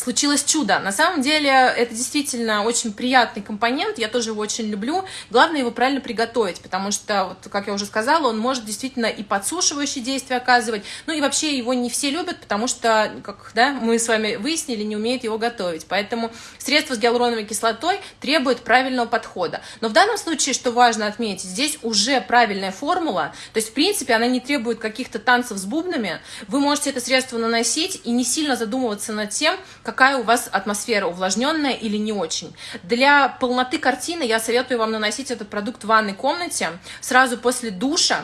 случилось чудо. На самом деле это действительно очень приятный компонент, я тоже его очень люблю. Главное его правильно приготовить, потому что, вот, как я уже сказала, он может действительно и подсушивающие действия оказывать, ну и вообще его не все любят, потому что, как да, мы с вами выяснили, не умеют его готовить. Поэтому средство с гиалуроновой кислотой требует правильного подхода. Но в данном случае, что важно отметить, здесь уже правильная формула, то есть, в принципе, она не требует каких-то танцев с бубнами, вы можете это средство наносить и не сильно задумываться над тем, какая у вас атмосфера, увлажненная или не очень. Для полноты картины я советую вам наносить этот продукт в ванной комнате сразу после душа,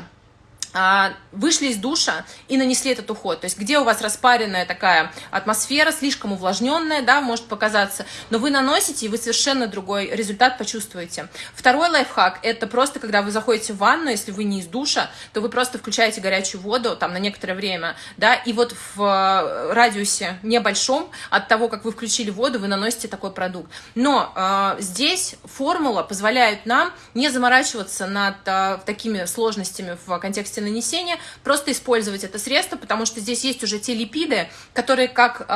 вышли из душа и нанесли этот уход. То есть где у вас распаренная такая атмосфера, слишком увлажненная, да, может показаться, но вы наносите, и вы совершенно другой результат почувствуете. Второй лайфхак – это просто, когда вы заходите в ванну, если вы не из душа, то вы просто включаете горячую воду там на некоторое время, да, и вот в э, радиусе небольшом от того, как вы включили воду, вы наносите такой продукт. Но э, здесь формула позволяет нам не заморачиваться над э, такими сложностями в контексте нанесения, просто использовать это средство, потому что здесь есть уже те липиды, которые как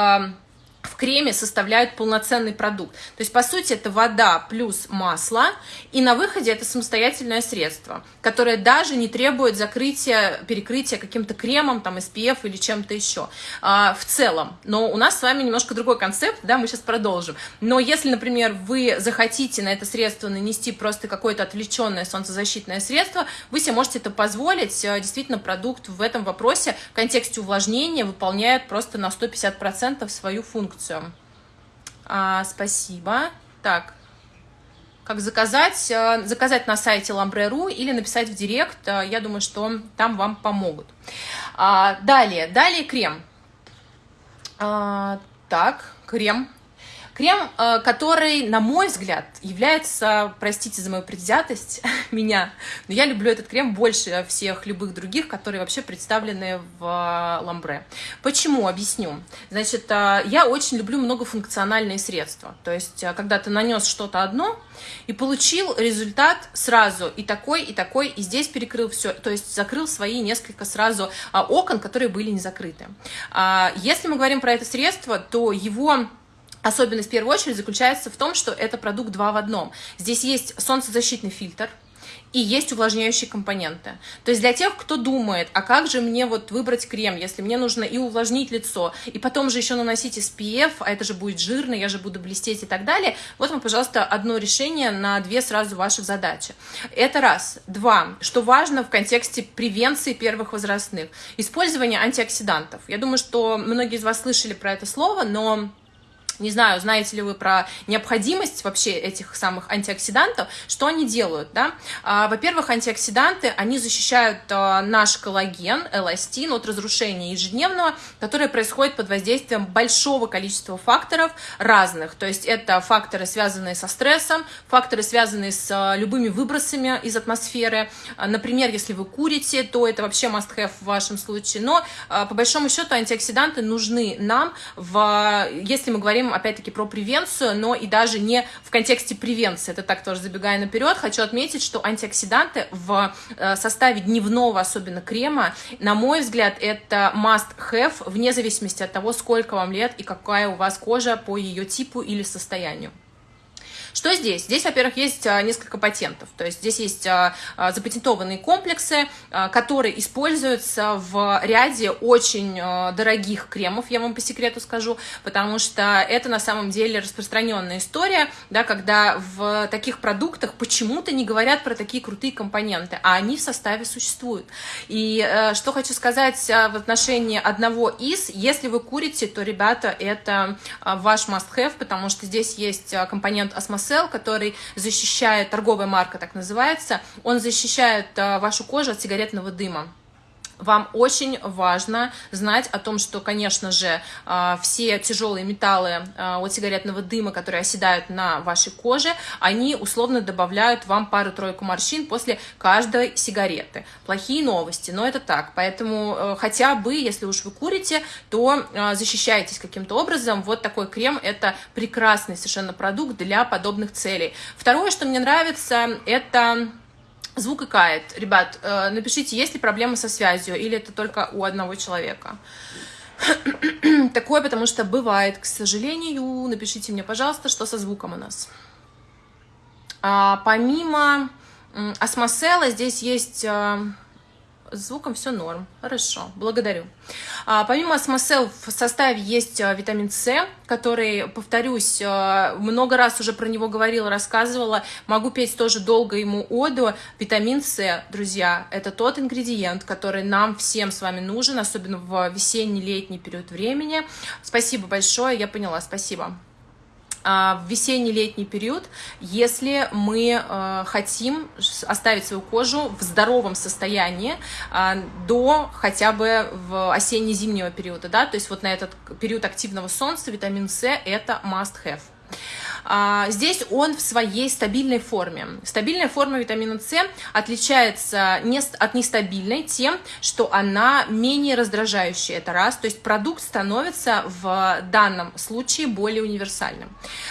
в креме составляют полноценный продукт. То есть, по сути, это вода плюс масло, и на выходе это самостоятельное средство, которое даже не требует закрытия, перекрытия каким-то кремом, там, SPF или чем-то еще а, в целом. Но у нас с вами немножко другой концепт, да, мы сейчас продолжим. Но если, например, вы захотите на это средство нанести просто какое-то отвлеченное солнцезащитное средство, вы себе можете это позволить. А, действительно, продукт в этом вопросе в контексте увлажнения выполняет просто на 150% свою функцию функцию. А, спасибо. Так, как заказать? А, заказать на сайте Lambre.ru или написать в директ. А, я думаю, что там вам помогут. А, далее, далее крем. А, так, крем Крем, э, который, на мой взгляд, является, простите за мою предвзятость, меня, но я люблю этот крем больше всех любых других, которые вообще представлены в э, ламбре. Почему? Объясню. Значит, э, я очень люблю многофункциональные средства. То есть, когда ты нанес что-то одно и получил результат сразу и такой, и такой, и здесь перекрыл все, то есть закрыл свои несколько сразу окон, которые были не закрыты. А, если мы говорим про это средство, то его Особенность в первую очередь заключается в том, что это продукт два в одном. Здесь есть солнцезащитный фильтр, и есть увлажняющие компоненты. То есть для тех, кто думает, а как же мне вот выбрать крем, если мне нужно и увлажнить лицо, и потом же еще наносить SPF, а это же будет жирно, я же буду блестеть и так далее, вот вам, пожалуйста, одно решение на две сразу ваших задачи. Это раз. Два. Что важно в контексте превенции первых возрастных. Использование антиоксидантов. Я думаю, что многие из вас слышали про это слово, но не знаю, знаете ли вы про необходимость вообще этих самых антиоксидантов, что они делают, да? А, во-первых, антиоксиданты, они защищают а, наш коллаген, эластин от разрушения ежедневного, которое происходит под воздействием большого количества факторов разных, то есть это факторы, связанные со стрессом, факторы, связанные с а, любыми выбросами из атмосферы, например, если вы курите, то это вообще must-have в вашем случае, но по большому счету антиоксиданты нужны нам, в, если мы говорим опять-таки, про превенцию, но и даже не в контексте превенции. Это так тоже забегая наперед. Хочу отметить, что антиоксиданты в э, составе дневного, особенно крема, на мой взгляд, это must-have, вне зависимости от того, сколько вам лет и какая у вас кожа по ее типу или состоянию. Что здесь? Здесь, во-первых, есть а, несколько патентов, то есть здесь есть а, а, запатентованные комплексы, которые используются в ряде очень дорогих кремов, я вам по секрету скажу, потому что это на самом деле распространенная история, да, когда в таких продуктах почему-то не говорят про такие крутые компоненты, а они в составе существуют. И э, что хочу сказать в отношении одного из, если вы курите, то, ребята, это ваш must-have, потому что здесь есть компонент Осмосел, который защищает, торговая марка так называется, он защищает а, вашу кожу от сигаретного дыма вам очень важно знать о том, что, конечно же, а, все тяжелые металлы а, от сигаретного дыма, которые оседают на вашей коже, они условно добавляют вам пару-тройку морщин после каждой сигареты. Плохие новости, но это так. Поэтому э, хотя бы, если уж вы курите, то а, защищайтесь каким-то образом. Вот такой крем – это прекрасный совершенно продукт для подобных целей. Второе, что мне нравится, это Звук икает. Ребят, э, напишите, есть ли проблемы со связью, или это только у одного человека. Такое, потому что бывает, к сожалению. Напишите мне, пожалуйста, что со звуком у нас. А, помимо осмосела здесь есть э, с звуком все норм. Хорошо, благодарю. А, помимо осмосел в составе есть а, витамин С, который, повторюсь, а, много раз уже про него говорила, рассказывала. Могу петь тоже долго ему оду. Витамин С, друзья, это тот ингредиент, который нам всем с вами нужен, особенно в весенний-летний период времени. Спасибо большое, я поняла, спасибо. А, в весенний-летний период, если мы э, хотим оставить свою кожу в здоровом состоянии а, до хотя бы в осенне-зимнего периода, да, то есть вот на этот период активного солнца витамин С это must have. А, здесь он в своей стабильной форме. Стабильная форма витамина С отличается от нестабильной тем, что она менее раздражающая, это раз, то есть продукт становится в данном случае более универсальным.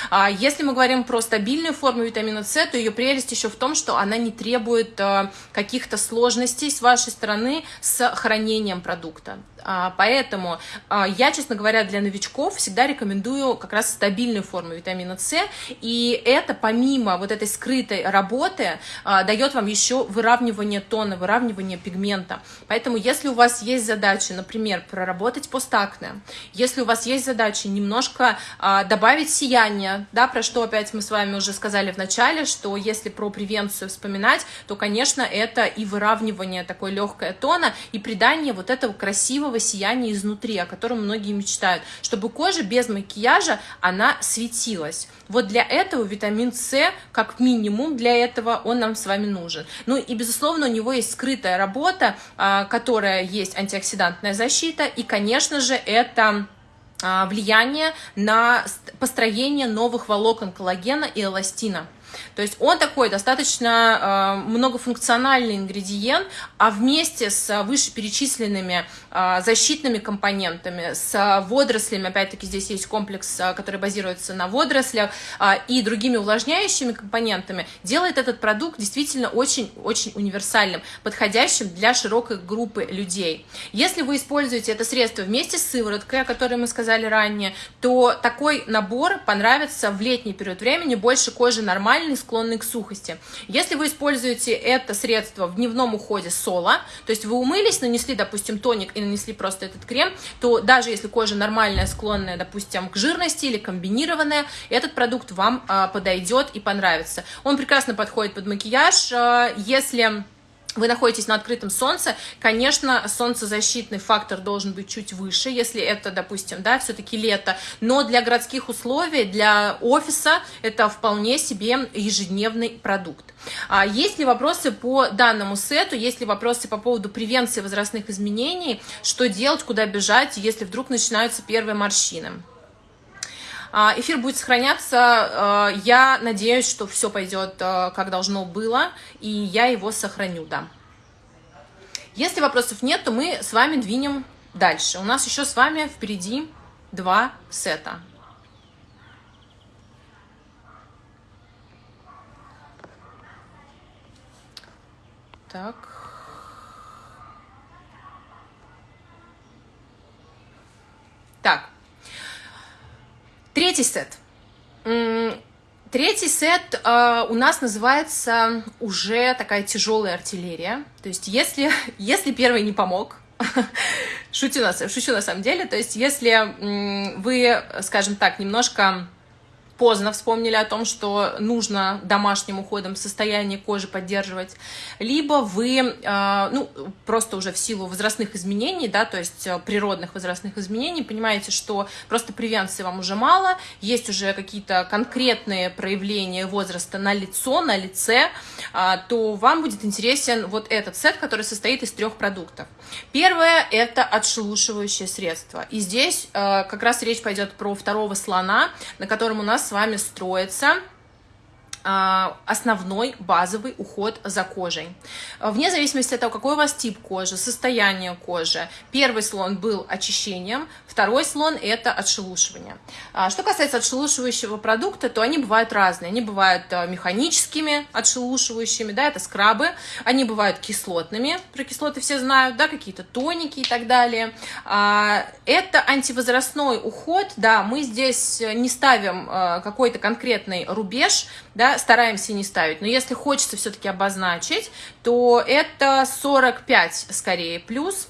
А, если мы говорим про стабильную форму витамина С, то ее прелесть еще в том, что она не требует э, каких-то сложностей с вашей стороны с хранением продукта. А, поэтому а, я, честно говоря, для новичков всегда рекомендую как раз стабильную форму витамина С, и это помимо вот этой скрытой работы а, дает вам еще выравнивание тона, выравнивание пигмента. Поэтому если у вас есть задача, например, проработать постакне, если у вас есть задача немножко добавить сияние, да, про что опять мы с вами уже сказали в начале, что если про превенцию вспоминать, то, конечно, это и выравнивание такой легкое тона, и придание вот этого красивого красивого сияния изнутри, о котором многие мечтают, чтобы кожа без макияжа, она светилась. Вот для этого витамин С, как минимум для этого, он нам с вами нужен. Ну и, безусловно, у него есть скрытая работа, а, которая есть антиоксидантная защита, и, конечно же, это а, влияние на построение новых волокон коллагена и эластина. То есть он такой достаточно э, многофункциональный ингредиент, а вместе с вышеперечисленными э, защитными компонентами, с водорослями, опять-таки здесь есть комплекс, э, который базируется на водорослях, и другими увлажняющими компонентами, делает этот продукт действительно очень-очень универсальным, подходящим для широкой группы людей. Если вы используете это средство вместе с сывороткой, о которой мы сказали ранее, то такой набор понравится в летний период времени, больше кожи нормально, нормальный, склонный к сухости. Если вы используете это средство в дневном уходе соло, то есть вы умылись, нанесли, допустим, тоник и нанесли просто этот крем, то даже если кожа нормальная, склонная, допустим, к жирности или комбинированная, этот продукт вам а, подойдет и понравится. Он прекрасно подходит под макияж. А, если вы находитесь на открытом солнце, конечно, солнцезащитный фактор должен быть чуть выше, если это, допустим, да, все-таки лето, но для городских условий, для офиса это вполне себе ежедневный продукт. А есть ли вопросы по данному сету, есть ли вопросы по поводу превенции возрастных изменений, что делать, куда бежать, если вдруг начинаются первые морщины? А, эфир будет сохраняться. А, я надеюсь, что все пойдет а, как должно было, и я его сохраню, да. Если вопросов нет, то мы с вами двинем дальше. У нас еще с вами впереди два сета. Так. Так, Третий сет. Третий сет э, у нас называется уже такая тяжелая артиллерия. То есть если, если первый не помог, шучу на, шучу на самом деле, то есть если вы, скажем так, немножко поздно вспомнили о том, что нужно домашним уходом состояние кожи поддерживать, либо вы, а, ну, просто уже в силу возрастных изменений, да, то есть э, природных возрастных изменений, понимаете, что просто превенции вам уже мало, есть уже какие-то конкретные проявления возраста на лицо, на лице, а, то вам будет интересен вот этот сет, который состоит из трех продуктов. Первое – это отшелушивающее средство. И здесь э, как раз речь пойдет про второго слона, на котором у нас с вами строится основной базовый уход за кожей. Вне зависимости от того, какой у вас тип кожи, состояние кожи, первый слон был очищением, второй слон – это отшелушивание. А, что касается отшелушивающего продукта, то они бывают разные. Они бывают а, механическими отшелушивающими, да, это скрабы, они бывают кислотными, про кислоты все знают, да, какие-то тоники и так далее. Это антивозрастной уход, да, мы здесь не ставим какой-то конкретный рубеж, да, стараемся не ставить. Но если хочется все-таки обозначить, то это 45 скорее плюс.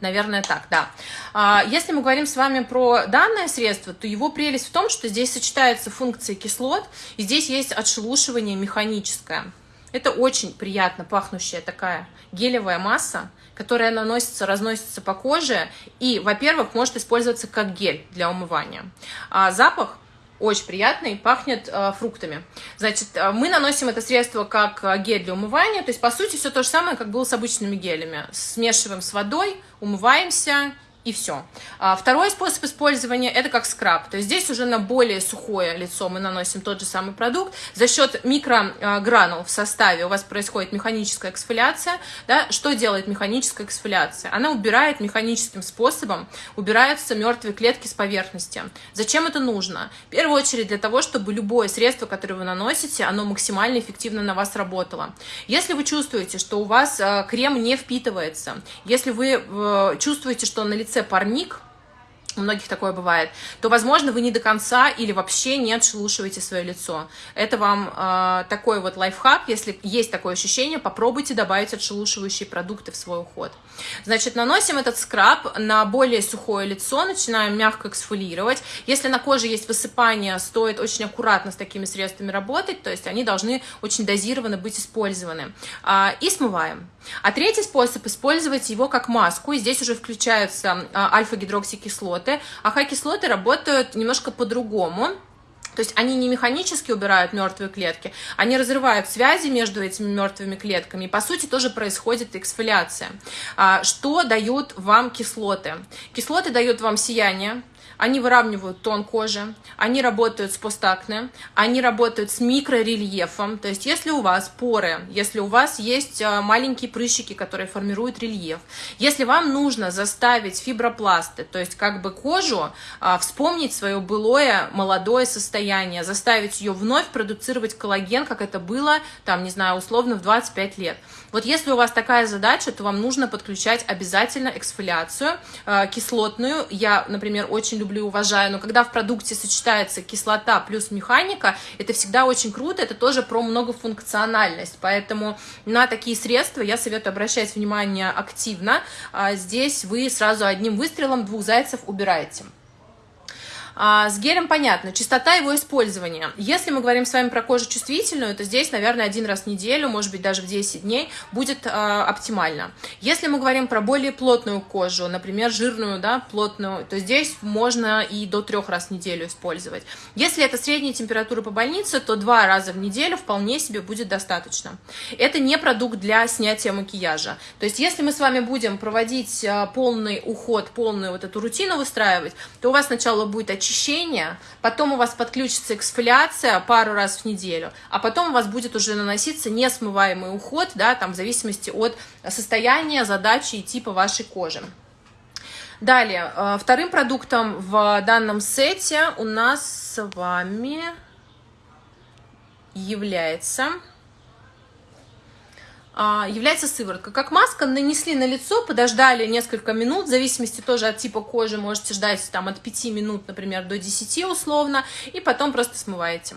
Наверное, так, да. А, если мы говорим с вами про данное средство, то его прелесть в том, что здесь сочетаются функции кислот, и здесь есть отшелушивание механическое. Это очень приятно пахнущая такая гелевая масса, которая наносится, разносится по коже и, во-первых, может использоваться как гель для умывания. А запах очень приятный, пахнет э, фруктами. Значит, э, мы наносим это средство как э, гель для умывания, то есть, по сути, все то же самое, как было с обычными гелями. Смешиваем с водой, умываемся и все. А второй способ использования это как скраб. То есть здесь уже на более сухое лицо мы наносим тот же самый продукт. За счет микрогранул в составе у вас происходит механическая эксфоляция. Да? Что делает механическая эксфоляция? Она убирает механическим способом, убираются мертвые клетки с поверхности. Зачем это нужно? В первую очередь для того, чтобы любое средство, которое вы наносите, оно максимально эффективно на вас работало. Если вы чувствуете, что у вас э, крем не впитывается, если вы чувствуете, что на лице парник, у многих такое бывает, то, возможно, вы не до конца или вообще не отшелушиваете свое лицо. Это вам э, такой вот лайфхак, если есть такое ощущение, попробуйте добавить отшелушивающие продукты в свой уход. Значит, наносим этот скраб на более сухое лицо, начинаем мягко эксфолировать. Если на коже есть высыпание, стоит очень аккуратно с такими средствами работать, то есть они должны очень дозированно быть использованы. Э, и смываем. А третий способ использовать его как маску, и здесь уже включаются э, альфа-гидроксикислоты, кислоты, АХ-кислоты работают немножко по-другому. То есть они не механически убирают мертвые клетки, они разрывают связи между этими мертвыми клетками. И по сути тоже происходит эксфоляция. А, что дают вам кислоты? Кислоты дают вам сияние, они выравнивают тон кожи, они работают с постакне, они работают с микрорельефом. То есть если у вас поры, если у вас есть э, маленькие прыщики, которые формируют рельеф, если вам нужно заставить фибропласты, то есть как бы кожу а, вспомнить свое былое молодое состояние, заставить ее вновь продуцировать коллаген, как это было, там, не знаю, условно в 25 лет. Вот если у вас такая задача, то вам нужно подключать обязательно эксфоляцию э, кислотную. Я, например, очень люблю и уважаю, но когда в продукте сочетается кислота плюс механика, это всегда очень круто, это тоже про многофункциональность, поэтому на такие средства я советую обращать внимание активно, а здесь вы сразу одним выстрелом двух зайцев убираете. А, с гелем понятно, частота его использования. Если мы говорим с вами про кожу чувствительную, то здесь, наверное, один раз в неделю, может быть, даже в 10 дней будет а, оптимально. Если мы говорим про более плотную кожу, например, жирную, да, плотную, то здесь можно и до трех раз в неделю использовать. Если это средняя температура по больнице, то два раза в неделю вполне себе будет достаточно. Это не продукт для снятия макияжа. То есть, если мы с вами будем проводить а, полный уход, полную вот эту рутину выстраивать, то у вас сначала будет очищение, очищение, потом у вас подключится эксфоляция пару раз в неделю, а потом у вас будет уже наноситься несмываемый уход, да, там в зависимости от состояния, задачи и типа вашей кожи. Далее, э, вторым продуктом в данном сете у нас с вами является является сыворотка. Как маска нанесли на лицо, подождали несколько минут, в зависимости тоже от типа кожи, можете ждать там от 5 минут, например, до 10 условно, и потом просто смываете.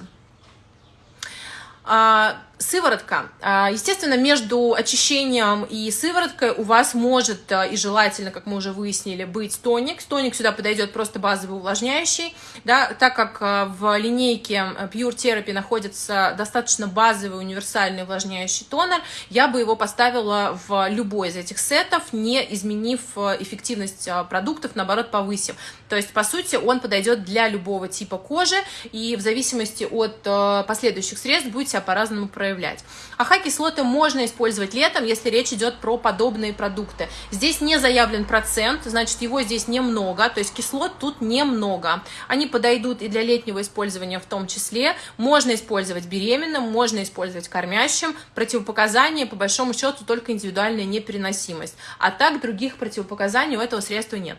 Сыворотка. А, естественно, между очищением и сывороткой у вас может а, и желательно, как мы уже выяснили, быть тоник. Тоник сюда подойдет просто базовый увлажняющий. Да, так как а, в линейке Pure Therapy находится достаточно базовый универсальный увлажняющий тонер, я бы его поставила в любой из этих сетов, не изменив эффективность продуктов, наоборот, повысив. То есть, по сути, он подойдет для любого типа кожи, и в зависимости от последующих средств будет себя по-разному проявлять проявлять. АХ-кислоты можно использовать летом, если речь идет про подобные продукты. Здесь не заявлен процент, значит его здесь немного, то есть кислот тут немного. Они подойдут и для летнего использования в том числе. Можно использовать беременным, можно использовать кормящим. Противопоказания, по большому счету, только индивидуальная непереносимость. А так других противопоказаний у этого средства нет.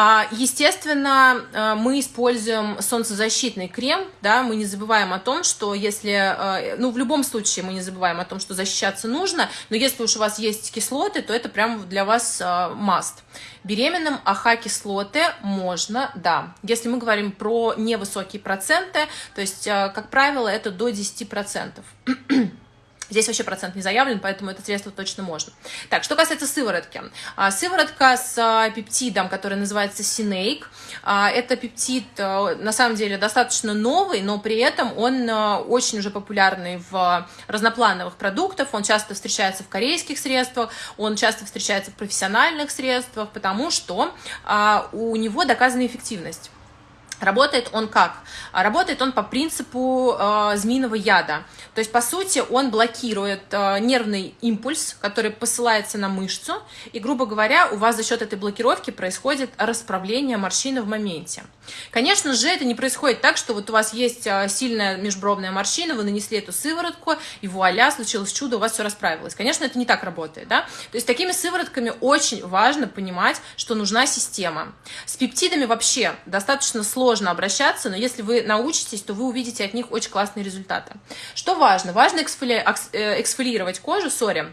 А, естественно, э, мы используем солнцезащитный крем, да, мы не забываем о том, что если, э, ну, в любом случае мы не забываем о том, что защищаться нужно, но если уж у вас есть кислоты, то это прям для вас э, must. Беременным АХ-кислоты можно, да. Если мы говорим про невысокие проценты, то есть, как правило, это до 10%. Здесь вообще процент не заявлен, поэтому это средство точно можно. Так, что касается сыворотки. А, сыворотка с а, пептидом, который называется Синейк. А, это пептид, на самом деле, достаточно новый, но при этом он очень уже популярный в разноплановых продуктах. Он часто встречается в корейских средствах, он часто встречается в профессиональных средствах, потому что у него доказана эффективность. Работает он как? Работает он по принципу э, змеиного яда. То есть, по сути, он блокирует э, нервный импульс, который посылается на мышцу, и, грубо говоря, у вас за счет этой блокировки происходит расправление морщины в моменте. Конечно же, это не происходит так, что вот у вас есть э, сильная межбровная морщина, вы нанесли эту сыворотку, и вуаля, случилось чудо, у вас все расправилось. Конечно, это не так работает, да? То есть, такими сыворотками очень важно понимать, что нужна система. С пептидами вообще достаточно сложно сложно обращаться, но если вы научитесь, то вы увидите от них очень классные результаты. Что важно? Важно эксфоли... Э, эксфолировать кожу, сори,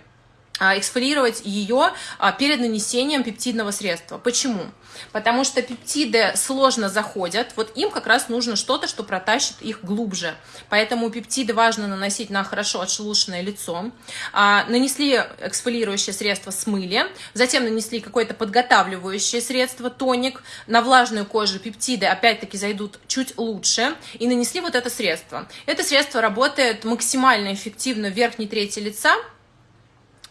эксфолировать ее а, перед нанесением пептидного средства. Почему? Потому что пептиды сложно заходят, вот им как раз нужно что-то, что протащит их глубже. Поэтому пептиды важно наносить на хорошо отшелушенное лицо. А, нанесли эксфолирующее средство, смыли, затем нанесли какое-то подготавливающее средство, тоник. На влажную кожу пептиды опять-таки зайдут чуть лучше и нанесли вот это средство. Это средство работает максимально эффективно в верхней трети лица,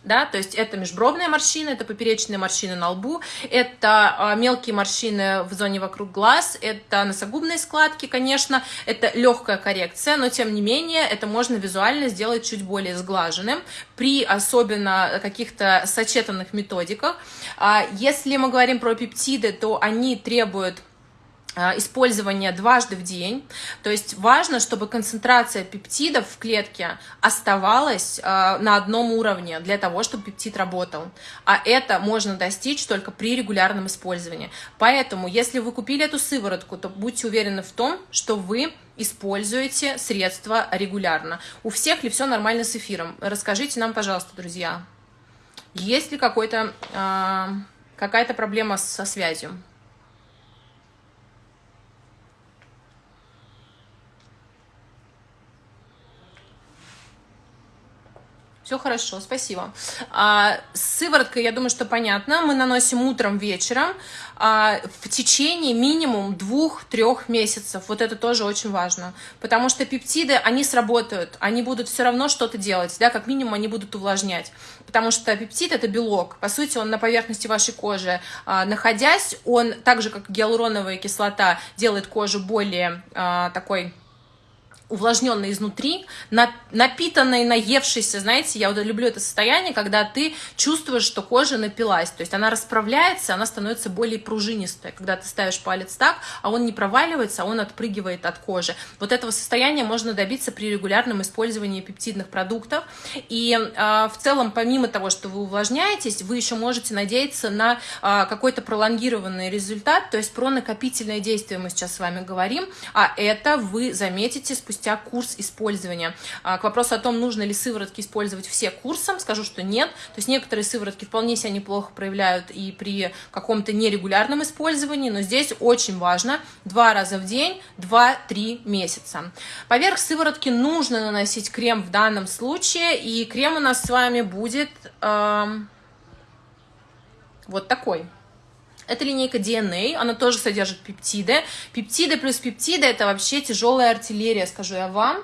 да, то есть это межбровная морщина, это поперечные морщины на лбу, это а, мелкие морщины в зоне вокруг глаз, это носогубные складки, конечно, это легкая коррекция, но тем не менее это можно визуально сделать чуть более сглаженным при особенно каких-то сочетанных методиках. А, если мы говорим про пептиды, то они требуют использование дважды в день. То есть важно, чтобы концентрация пептидов в клетке оставалась э, на одном уровне для того, чтобы пептид работал. А это можно достичь только при регулярном использовании. Поэтому, если вы купили эту сыворотку, то будьте уверены в том, что вы используете средства регулярно. У всех ли все нормально с эфиром? Расскажите нам, пожалуйста, друзья, есть ли э, какая-то проблема со связью? Все хорошо, спасибо. А, сыворотка, я думаю, что понятно. Мы наносим утром, вечером а, в течение минимум двух-трех месяцев. Вот это тоже очень важно. Потому что пептиды, они сработают, они будут все равно что-то делать, да, как минимум они будут увлажнять. Потому что пептид – это белок. По сути, он на поверхности вашей кожи а, находясь, он так же, как гиалуроновая кислота, делает кожу более а, такой увлажненной изнутри, напитанной, наевшейся, знаете, я вот люблю это состояние, когда ты чувствуешь, что кожа напилась, то есть она расправляется, она становится более пружинистой, когда ты ставишь палец так, а он не проваливается, а он отпрыгивает от кожи. Вот этого состояния можно добиться при регулярном использовании пептидных продуктов, и э, в целом, помимо того, что вы увлажняетесь, вы еще можете надеяться на э, какой-то пролонгированный результат, то есть про накопительное действие мы сейчас с вами говорим, а это вы заметите спустя спустя курс использования. А, к вопросу о том, нужно ли сыворотки использовать все курсом, скажу, что нет. То есть некоторые сыворотки вполне себя неплохо проявляют и при каком-то нерегулярном использовании, но здесь очень важно два раза в день, 2-3 месяца. Поверх сыворотки нужно наносить крем в данном случае, и крем у нас с вами будет э, вот такой. Это линейка DNA, она тоже содержит пептиды. Пептиды плюс пептиды – это вообще тяжелая артиллерия, скажу я вам.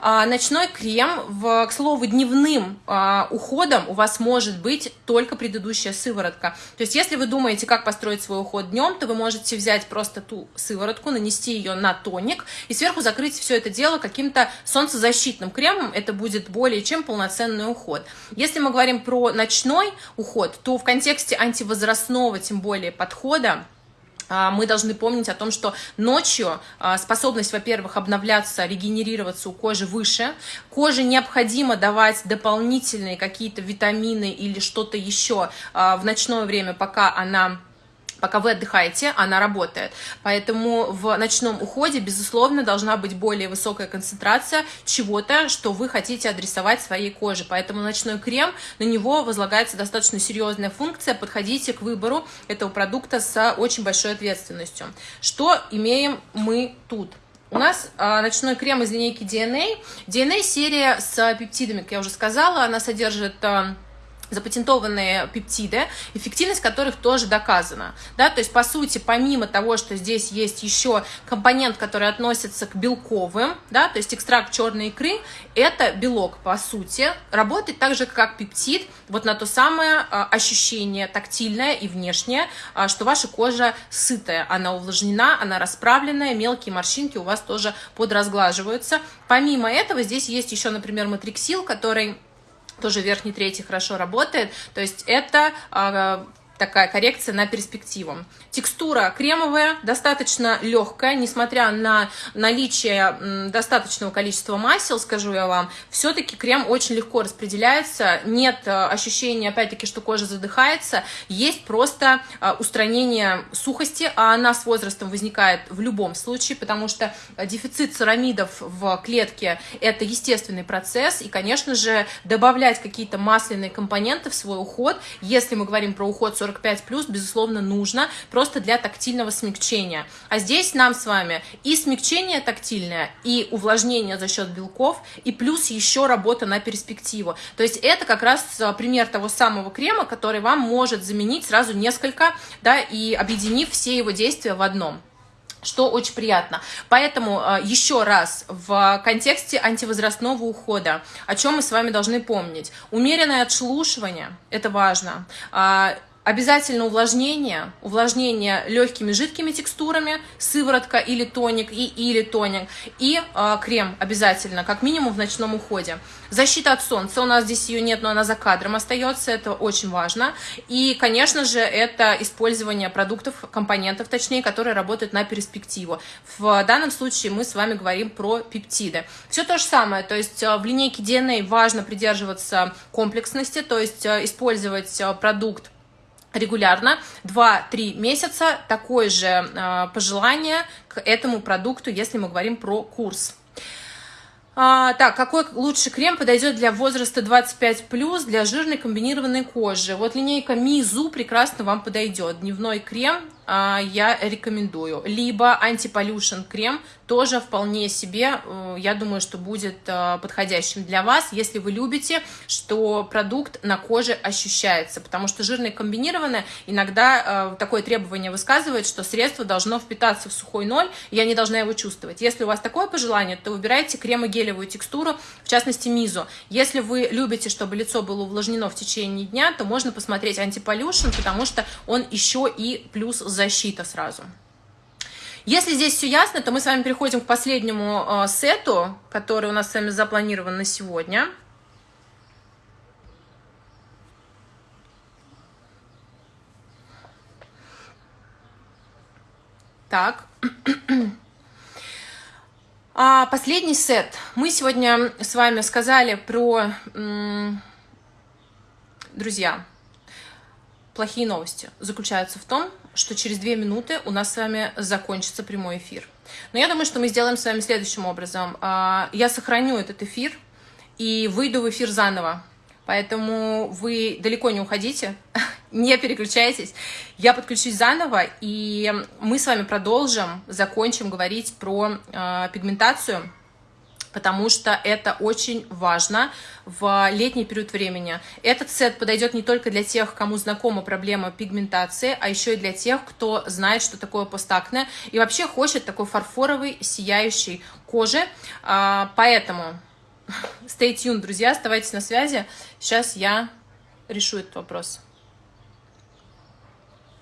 А, ночной крем, в, к слову, дневным а, уходом у вас может быть только предыдущая сыворотка. То есть, если вы думаете, как построить свой уход днем, то вы можете взять просто ту сыворотку, нанести ее на тоник и сверху закрыть все это дело каким-то солнцезащитным кремом. Это будет более чем полноценный уход. Если мы говорим про ночной уход, то в контексте антивозрастного, тем более, подхода, мы должны помнить о том, что ночью а, способность, во-первых, обновляться, регенерироваться у кожи выше. Коже необходимо давать дополнительные какие-то витамины или что-то еще а, в ночное время, пока она Пока вы отдыхаете, она работает. Поэтому в ночном уходе, безусловно, должна быть более высокая концентрация чего-то, что вы хотите адресовать своей коже. Поэтому ночной крем, на него возлагается достаточно серьезная функция. Подходите к выбору этого продукта с очень большой ответственностью. Что имеем мы тут? У нас а, ночной крем из линейки DNA. DNA серия с пептидами, как я уже сказала, она содержит... А, запатентованные пептиды, эффективность которых тоже доказана. Да? То есть, по сути, помимо того, что здесь есть еще компонент, который относится к белковым, да, то есть экстракт черной икры, это белок, по сути, работает так же, как пептид, вот на то самое а, ощущение тактильное и внешнее, а, что ваша кожа сытая, она увлажнена, она расправленная, мелкие морщинки у вас тоже подразглаживаются. Помимо этого, здесь есть еще, например, матриксил, который тоже верхний третий хорошо работает. То есть это а, такая коррекция на перспективу. Текстура кремовая, достаточно легкая, несмотря на наличие достаточного количества масел, скажу я вам, все-таки крем очень легко распределяется, нет э, ощущения, опять-таки, что кожа задыхается, есть просто э, устранение сухости, а она с возрастом возникает в любом случае, потому что дефицит церамидов в клетке – это естественный процесс, и, конечно же, добавлять какие-то масляные компоненты в свой уход, если мы говорим про уход 45+, безусловно, нужно, просто для тактильного смягчения. А здесь нам с вами и смягчение тактильное, и увлажнение за счет белков, и плюс еще работа на перспективу. То есть это как раз а, пример того самого крема, который вам может заменить сразу несколько, да, и объединив все его действия в одном что очень приятно. Поэтому а, еще раз в контексте антивозрастного ухода, о чем мы с вами должны помнить. Умеренное отшелушивание, это важно. Обязательно увлажнение, увлажнение легкими жидкими текстурами, сыворотка или тоник, и или тоник, и э, крем обязательно, как минимум в ночном уходе. Защита от солнца, у нас здесь ее нет, но она за кадром остается, это очень важно. И, конечно же, это использование продуктов, компонентов, точнее, которые работают на перспективу. В данном случае мы с вами говорим про пептиды. Все то же самое, то есть а, в линейке DNA важно придерживаться комплексности, то есть а, использовать продукт регулярно 2-3 месяца такое же э, пожелание к этому продукту, если мы говорим про курс. А, так, какой лучший крем подойдет для возраста 25+, для жирной комбинированной кожи? Вот линейка Мизу прекрасно вам подойдет. Дневной крем а, я рекомендую. Либо антиполюшен крем, тоже вполне себе, э, я думаю, что будет э, подходящим для вас, если вы любите, что продукт на коже ощущается, потому что жирное комбинированное иногда э, такое требование высказывает, что средство должно впитаться в сухой ноль, я не должна его чувствовать. Если у вас такое пожелание, то выбирайте кремогелевую текстуру, в частности Мизу. Если вы любите, чтобы лицо было увлажнено в течение дня, то можно посмотреть антиполюшен, потому что он еще и плюс защита сразу. Если здесь все ясно, то мы с вами переходим к последнему э, сету, который у нас с вами запланирован на сегодня. Так. А последний сет. Мы сегодня с вами сказали про... Друзья, плохие новости заключаются в том, что через две минуты у нас с вами закончится прямой эфир. Но я думаю, что мы сделаем с вами следующим образом. А, я сохраню этот эфир и выйду в эфир заново. Поэтому вы далеко не уходите, не переключайтесь. Я подключусь заново, и мы с вами продолжим, закончим говорить про э, пигментацию потому что это очень важно в летний период времени. Этот сет подойдет не только для тех, кому знакома проблема пигментации, а еще и для тех, кто знает, что такое постакне, и вообще хочет такой фарфоровой, сияющей кожи. А, поэтому stay tuned, друзья, оставайтесь на связи. Сейчас я решу этот вопрос.